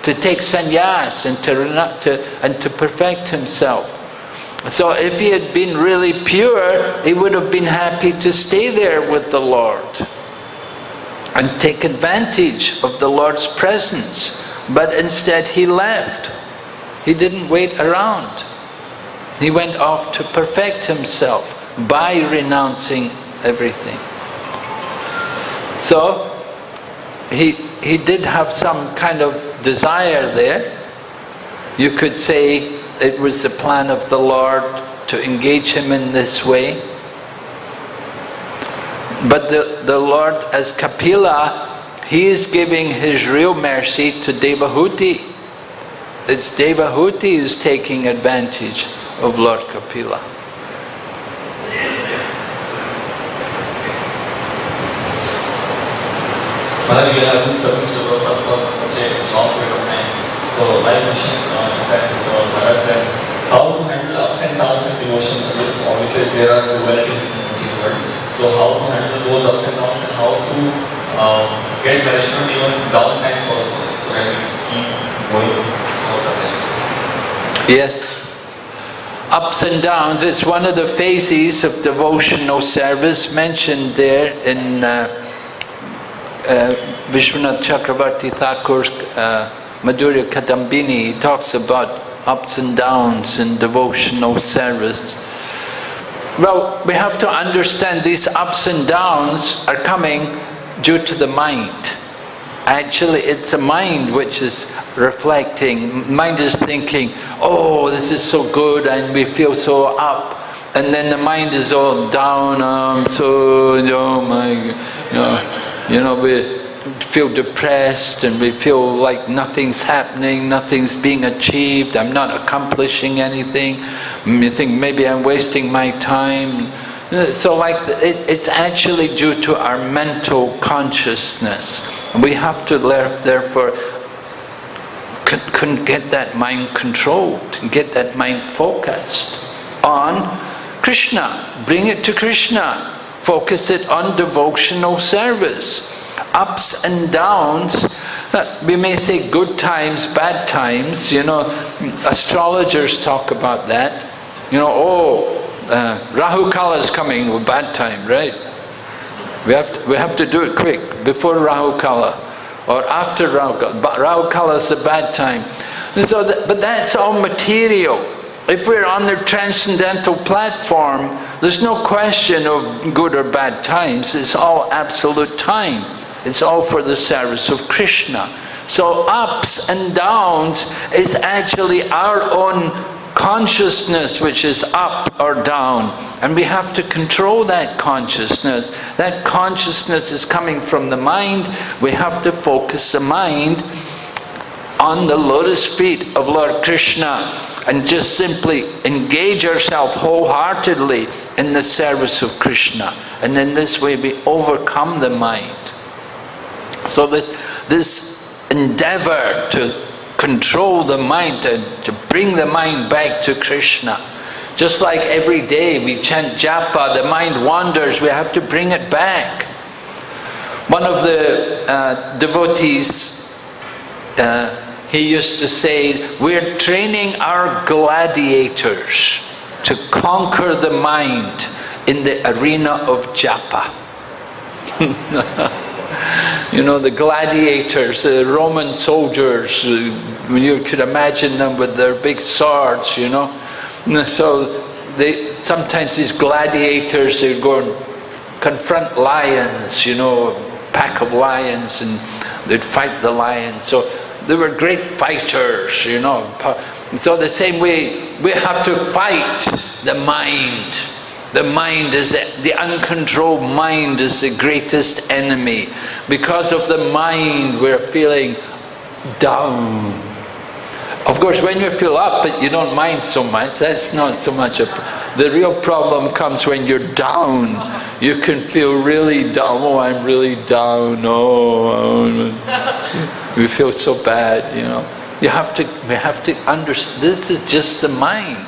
to take sannyas and to, to, and to perfect himself. So if he had been really pure, he would have been happy to stay there with the Lord and take advantage of the Lord's presence. But instead he left. He didn't wait around. He went off to perfect himself by renouncing everything. So he, he did have some kind of desire there. You could say it was the plan of the Lord to engage him in this way. But the, the Lord, as Kapila, he is giving his real mercy to Devahuti. it's Devahuti who's taking advantage of Lord Kapila. Have been for such a long period of time. So my question, uh, in fact, uh, Maharaj, how to handle ups and downs in devotion service? Obviously, there are dualities in this world. So how to handle those ups and downs and how to uh, get nourishment even down times also, so that we keep going throughout the life. Yes. Ups and downs, it's one of the phases of devotional service mentioned there in uh, Vishwanath Chakravarti Thakur's uh, Madhurya Kadambini. He talks about ups and downs in devotional service. Well, we have to understand these ups and downs are coming due to the mind. Actually, it's the mind which is reflecting. Mind is thinking, oh, this is so good, and we feel so up. And then the mind is all down, um, so, oh my, you know, you know, we feel depressed and we feel like nothing's happening, nothing's being achieved, I'm not accomplishing anything. Mm, You think maybe I'm wasting my time. So like, it, it's actually due to our mental consciousness. We have to therefore con- get that mind controlled, get that mind focused on Krishna. Bring it to Krishna. Focus it on devotional service. Ups and downs, uh, we may say good times, bad times, you know, astrologers talk about that. You know, oh, uh, Rahu Kala is coming with bad time, right? We have, to, we have to do it quick, before Rahu Kala or after Rahu Kala. But Rahu Kala is a bad time. So that, but that's all material. If we're on the transcendental platform, there's no question of good or bad times. It's all absolute time. It's all for the service of Krishna. So ups and downs is actually our own consciousness which is up or down. And we have to control that consciousness. That consciousness is coming from the mind. We have to focus the mind on the lotus feet of Lord Krishna and just simply engage ourselves wholeheartedly in the service of Krishna. And in this way we overcome the mind. So this, this endeavor to control the mind and to bring the mind back to Krishna. Just like every day we chant japa, the mind wanders, we have to bring it back. One of the uh, devotees, uh, he used to say, we're training our gladiators to conquer the mind in the arena of japa. you know, the gladiators, the Roman soldiers, you could imagine them with their big swords, you know. So they sometimes these gladiators, they go and confront lions, you know, a pack of lions, and they'd fight the lions. So they were great fighters, you know. So the same way, we have to fight the mind. The mind is, the, the uncontrolled mind is the greatest enemy. Because of the mind, we're feeling down. Of course, when you feel up, you don't mind so much. That's not so much a... The real problem comes when you're down. You can feel really down. Oh, I'm really down. Oh, we feel so bad, you know. You have to, we have to understand, this is just the mind.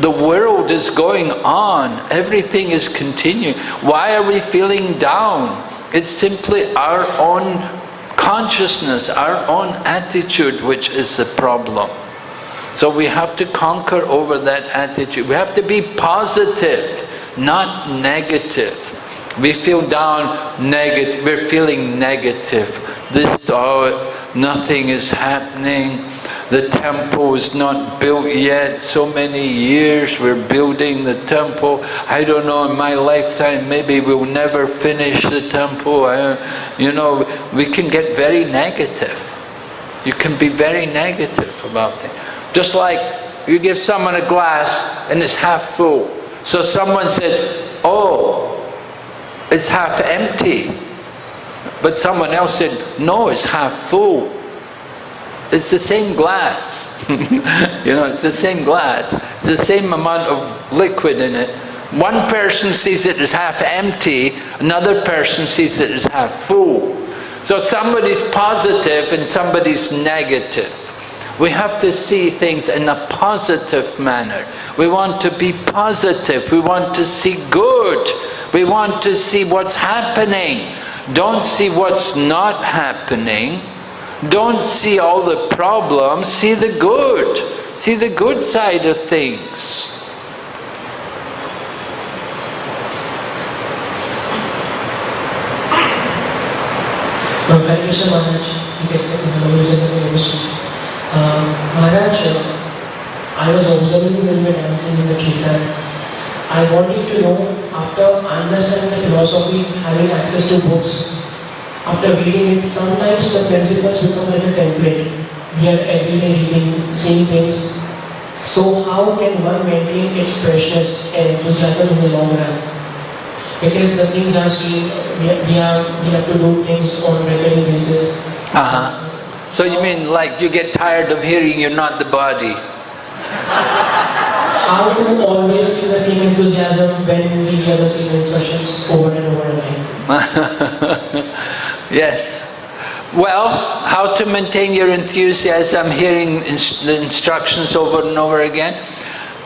The world is going on, everything is continuing. Why are we feeling down? It's simply our own consciousness, our own attitude which is the problem. So we have to conquer over that attitude. We have to be positive, not negative. We feel down, negative, we're feeling negative. This, oh, nothing is happening. The temple is not built yet. So many years we're building the temple. I don't know, in my lifetime, maybe we'll never finish the temple. I, you know, we can get very negative. You can be very negative about things. Just like you give someone a glass and it's half full. So someone said, oh, it's half empty. But someone else said, no, it's half full. It's the same glass. you know, it's the same glass. It's the same amount of liquid in it. One person sees it as half empty, another person sees it as half full. So somebody's positive and somebody's negative. We have to see things in a positive manner. We want to be positive. We want to see good. We want to see what's happening. Don't see what's not happening. Don't see all the problems. See the good. See the good side of things. His Excellency Hallelujah Ministry. Um, Maharaj, I was observing you when you were dancing in the kirtan. I wanted to know, after understanding the philosophy, having access to books, after reading it, sometimes the principles become like a template. We are everyday reading, same things. So how can one maintain its freshness and enthusiasm in the long run? Because the things are seen, we, we, have, we have to do things on regular basis. Uh-huh. So you mean like you get tired of hearing you're not the body? How to always keep the same enthusiasm when we hear the same instructions over and over again? yes. Well, how to maintain your enthusiasm hearing the instructions over and over again?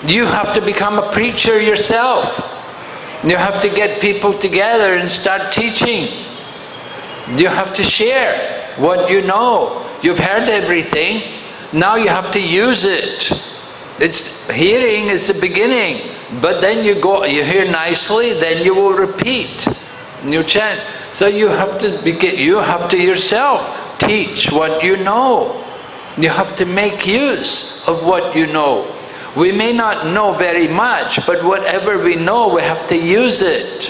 You have to become a preacher yourself. You have to get people together and start teaching. You have to share what you know. You've heard everything, now you have to use it. It's hearing is the beginning, but then you go, you hear nicely, then you will repeat. You chant. So you have to begin, you have to yourself teach what you know. You have to make use of what you know. We may not know very much, but whatever we know, we have to use it.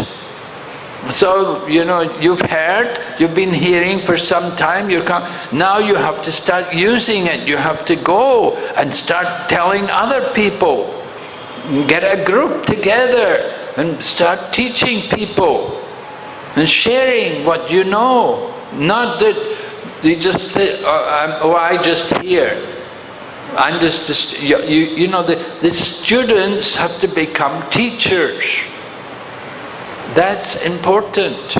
So, you know, you've heard, you've been hearing for some time, you're now you have to start using it. You have to go and start telling other people. Get a group together and start teaching people and sharing what you know. Not that you just say, oh, oh I just hear. I'm just, you, you know, the, the students have to become teachers. That's important.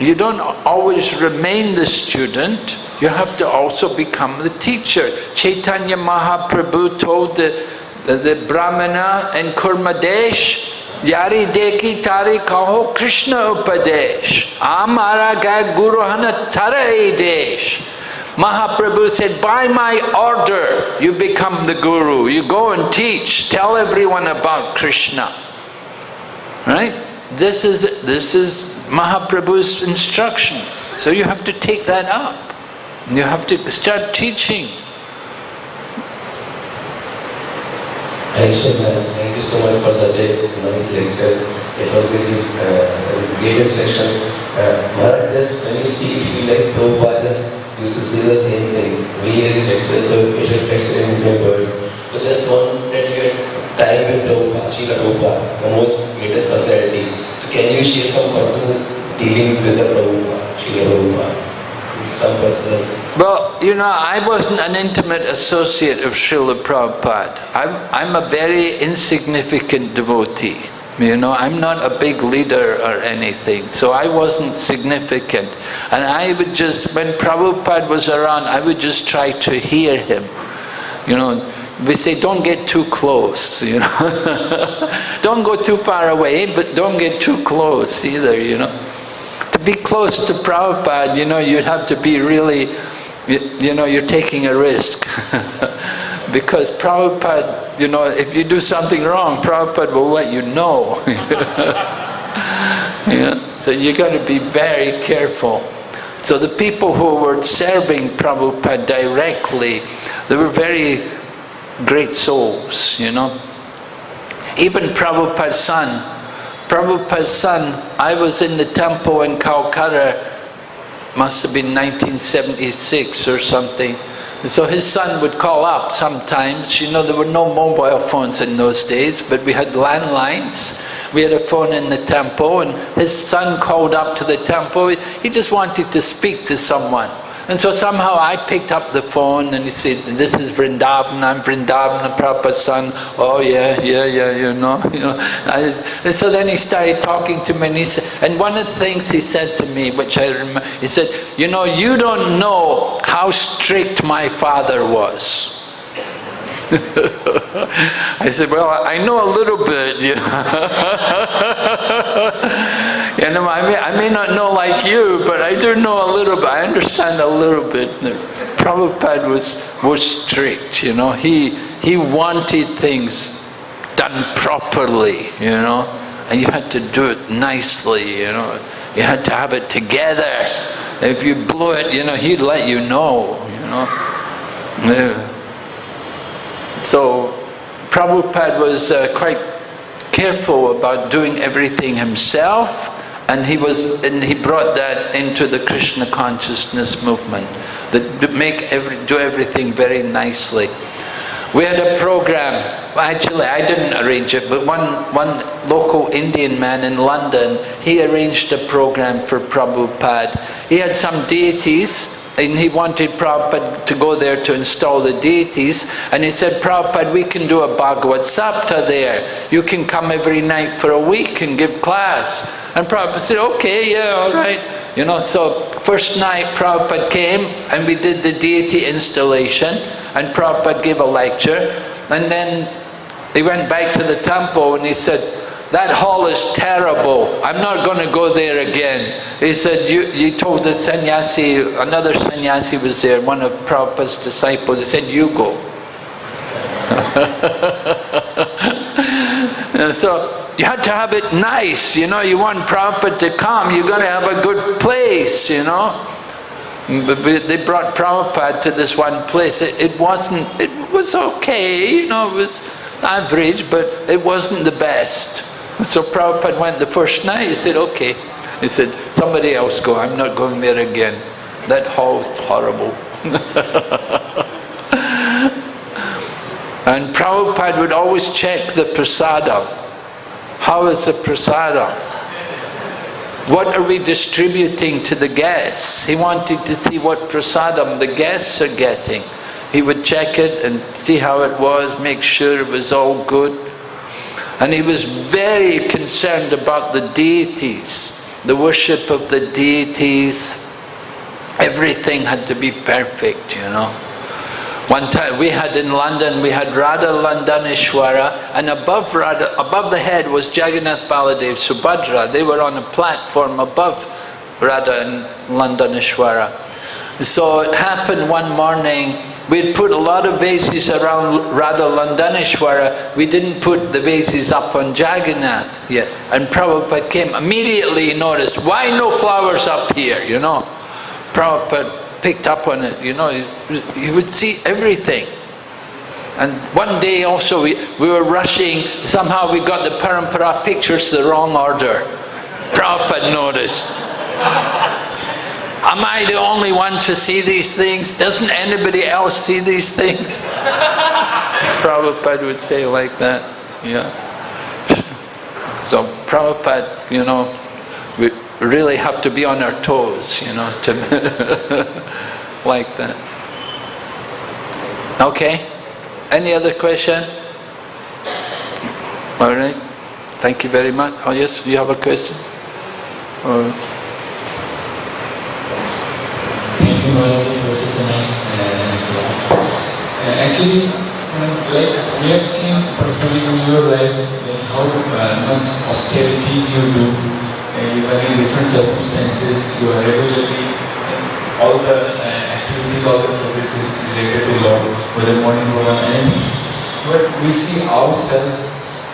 You don't always remain the student, you have to also become the teacher. Chaitanya Mahaprabhu told the, the, the Brahmana in Kurmadesh, Yari deki tari kaho Krishna upadesh, amara ga guru hana tara desh. Mahaprabhu said, by my order, you become the guru. You go and teach, tell everyone about Krishna. Right? This is, this is Mahaprabhu's instruction. So you have to take that up. You have to start teaching. You so much for such a nice lecture. It was really uh, great instructions. Uh, just when you speak, feel like Prabhupada just used to say the same things. We as lectures, the patient texts in Indian words. But just one that you had time with Prabhupada, Srila Prabhupada, the most greatest personality. So can you share some personal dealings with the Prabhupada, Srila Prabhupada? Well, you know, I wasn't an intimate associate of Srila Prabhupada. I'm, I'm a very insignificant devotee. You know, I'm not a big leader or anything, so I wasn't significant. And I would just, when Prabhupada was around, I would just try to hear him. You know, we say don't get too close, you know. don't go too far away, but don't get too close either, you know. To be close to Prabhupada, you know, you'd have to be really, you, you know, you're taking a risk. because Prabhupada, you know, if you do something wrong, Prabhupada will let you know. yeah? So you got to be very careful. So the people who were serving Prabhupada directly, they were very great souls, you know. Even Prabhupada's son, Prabhupada's son, I was in the temple in Calcutta, must have been 1976 or something, and so his son would call up sometimes. You know, there were no mobile phones in those days, but we had landlines. We had a phone in the temple, and his son called up to the temple. He just wanted to speak to someone. And so somehow I picked up the phone and he said, this is Vrindavan, I'm Vrindavan, Prabhupada's son. Oh yeah, yeah, yeah, you know. You know. And so then he started talking to me and, he said, and one of the things he said to me, which I remember, he said, you know, you don't know how strict my father was. I said, well, I know a little bit, you know. you know, I may, I may not know like you, but I do know a little bit. I understand a little bit. Prabhupada was, was strict, you know. He, he wanted things done properly, you know. And you had to do it nicely, you know. You had to have it together. If you blew it, you know, he'd let you know, you know. So Prabhupada was uh, quite careful about doing everything himself and he was and he brought that into the Krishna consciousness movement that make every do everything very nicely. We had a program, actually I didn't arrange it, but one, one local Indian man in London, he arranged a program for Prabhupada. He had some deities and he wanted Prabhupada to go there to install the deities and he said, Prabhupada, we can do a Bhagavad Sapta there. You can come every night for a week and give class. And Prabhupada said, okay, yeah, all right. You know, so first night Prabhupada came and we did the deity installation and Prabhupada gave a lecture and then he went back to the temple and he said, that hall is terrible. I'm not going to go there again. He said, you, you told the sannyasi, another sannyasi was there, one of Prabhupada's disciples, he said, you go. so you had to have it nice, you know, you want Prabhupada to come, you're going to have a good place, you know. But they brought Prabhupada to this one place. It, it wasn't, it was okay, you know, it was average, but it wasn't the best. So Prabhupada went the first night, he said, okay. He said, somebody else go, I'm not going there again. That hall is horrible. and Prabhupada would always check the prasadam. How is the prasadam? What are we distributing to the guests? He wanted to see what prasadam the guests are getting. He would check it and see how it was, make sure it was all good. And he was very concerned about the deities, the worship of the deities. Everything had to be perfect, you know. One time we had in London, we had Radha Londonishvara and above Radha, above the head was Jagannath Baladev Subhadra. They were on a platform above Radha and Londonishvara. So it happened one morning We'd put a lot of vases around Radha Londonishvara. We didn't put the vases up on Jagannath yet. And Prabhupada came, immediately noticed, why no flowers up here, you know? Prabhupada picked up on it, you know, he would see everything. And one day also we, we were rushing, somehow we got the Parampara pictures the wrong order. Prabhupada noticed. Am I the only one to see these things? Doesn't anybody else see these things? Prabhupada would say like that, yeah. So Prabhupada, you know, we really have to be on our toes, you know, to like that. Okay, any other question? All right, thank you very much. Oh yes, you have a question? it uh, class. Uh, actually, uh, like we have seen personally in your life, like how much austerities you do. You are in different circumstances. You are regularly all the activities, all the services related to Lord, whether morning program, anything. But we see ourselves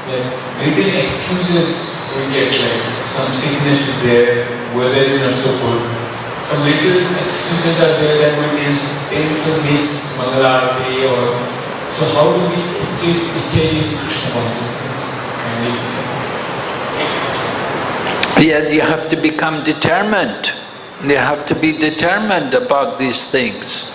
like little excuses we get, like some sickness is there, weather is not so good some little excuses are there that we tend to miss Mangalarti or so how do we stay, stay in Krishna consciousness? Yeah, you have to become determined. You have to be determined about these things.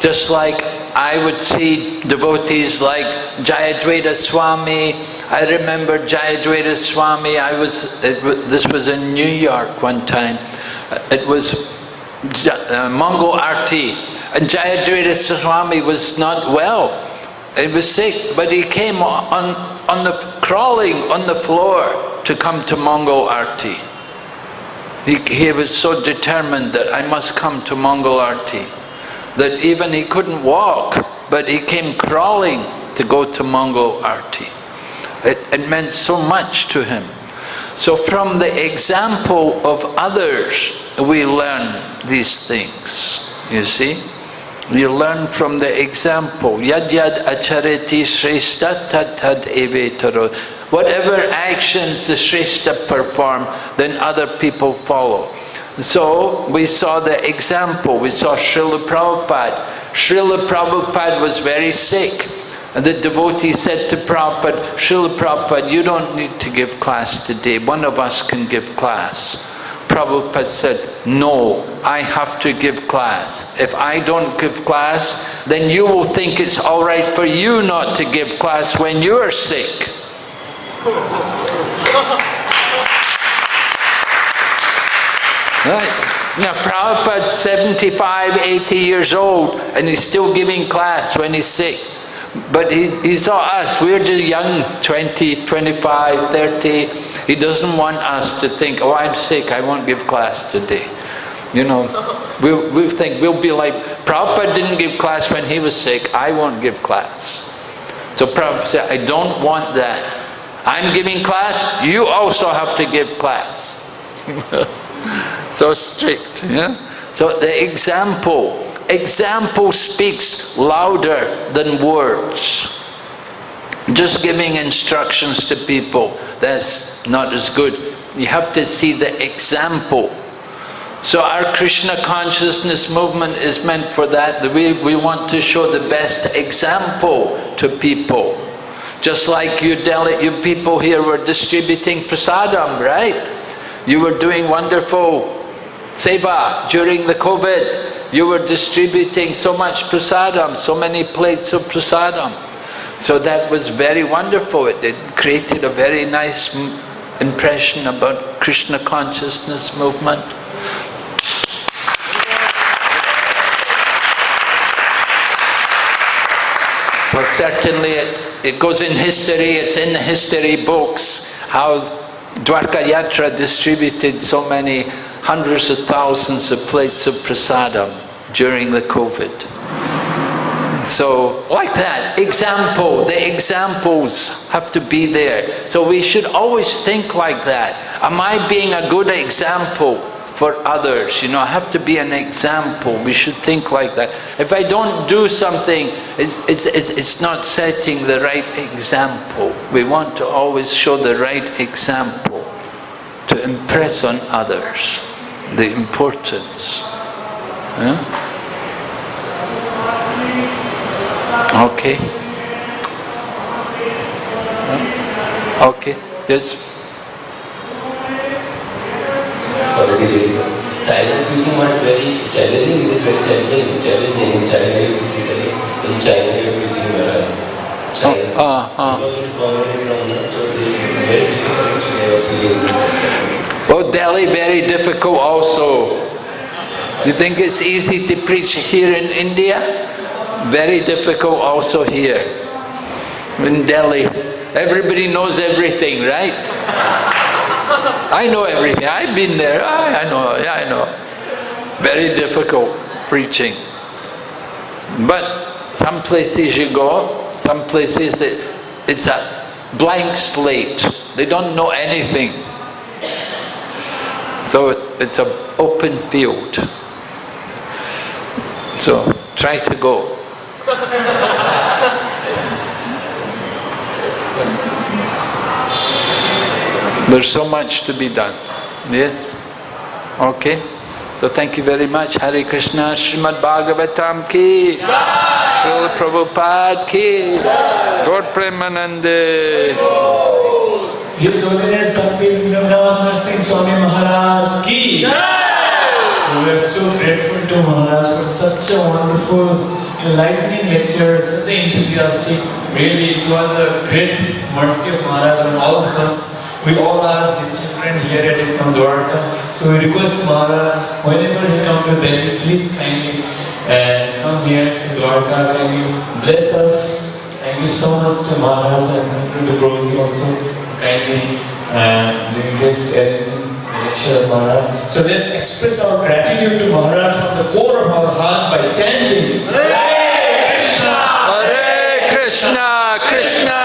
Just like I would see devotees like Jayadvaita Swami. I remember Jayadvaita Swami, I was, it, this was in New York one time. It was uh, Mangal Arti. And Jayadvaita Swami was not well. He was sick, but he came on, on the crawling on the floor to come to Mangal Arti. He, he was so determined that I must come to Mangal Arti that even he couldn't walk, but he came crawling to go to Mangal Arti. It, it meant so much to him. So from the example of others, we learn these things, you see? You learn from the example. Yad yad achareti tad evetaro. Whatever actions the shrestha perform, then other people follow. So we saw the example. We saw Srila Prabhupada. Srila Prabhupada was very sick. And the devotee said to Prabhupada, Srila Prabhupada, you don't need to give class today. One of us can give class. Prabhupada said, no, I have to give class. If I don't give class, then you will think it's all right for you not to give class when you're sick. Right. Now Prabhupada's 75, 80 years old and he's still giving class when he's sick. But he, he saw us, we're just young, 20, 25, 30. He doesn't want us to think, oh, I'm sick, I won't give class today. You know, we, we think we'll be like, Prabhupada didn't give class when he was sick, I won't give class. So Prabhupada said, I don't want that. I'm giving class, you also have to give class. so strict, yeah? So the example, example speaks louder than words. Just giving instructions to people, that's not as good. You have to see the example. So our Krishna consciousness movement is meant for that. We, we want to show the best example to people. Just like you, Delhi, you people here were distributing prasadam, right? You were doing wonderful seva during the COVID. You were distributing so much prasadam, so many plates of prasadam. So that was very wonderful. It, created a very nice impression about Krishna consciousness movement. But certainly it, it goes in history, it's in the history books, how Dwarka Yatra distributed so many hundreds of thousands of plates of prasadam during the COVID. So, like that, example, the examples have to be there. So we should always think like that. Am I being a good example for others? You know, I have to be an example. We should think like that. If I don't do something, it's, it's, it's, it's not setting the right example. We want to always show the right example to impress on others the importance. Okay. Okay. Yes. Sorry. China preaching was very challenging. Is it very challenging? Challenging in China, in China, you Maharaj. China. Ah, ah. Because of community from that, so very difficult was feeling. Oh, Delhi, very difficult also. You think it's easy to preach here in India? Very difficult also here, in Delhi. Everybody knows everything, right? I know everything. I've been there. I, I know. Yeah, I know. Very difficult preaching. But some places you go, some places that it's a blank slate. They don't know anything. So it's an open field. So try to go. There's so much to be done. Yes? Okay. So thank you very much. Hare Krishna, Srimad Bhagavatam ki, Srila Prabhupada ki, Gaur Premanande. His Holiness Bhakti Vinoddas Narsingh Swami Maharaj ki. So we are so grateful to Maharaj for such a wonderful, enlightening lecture, such an enthusiastic. Really, it was a great mercy of Maharaj on all of us We all are his children here at ISKCON Dwarka. So we request Maharaj, whenever he come to Delhi, please kindly uh, come here to Dwarka, kindly bless us. Thank you so much to Maharaj and to the Prosi also, kindly uh, doing this arranging lecture Maharaj. So let's express our gratitude to Maharaj from the core of our heart by chanting. Hare Krishna! Hare Krishna, Krishna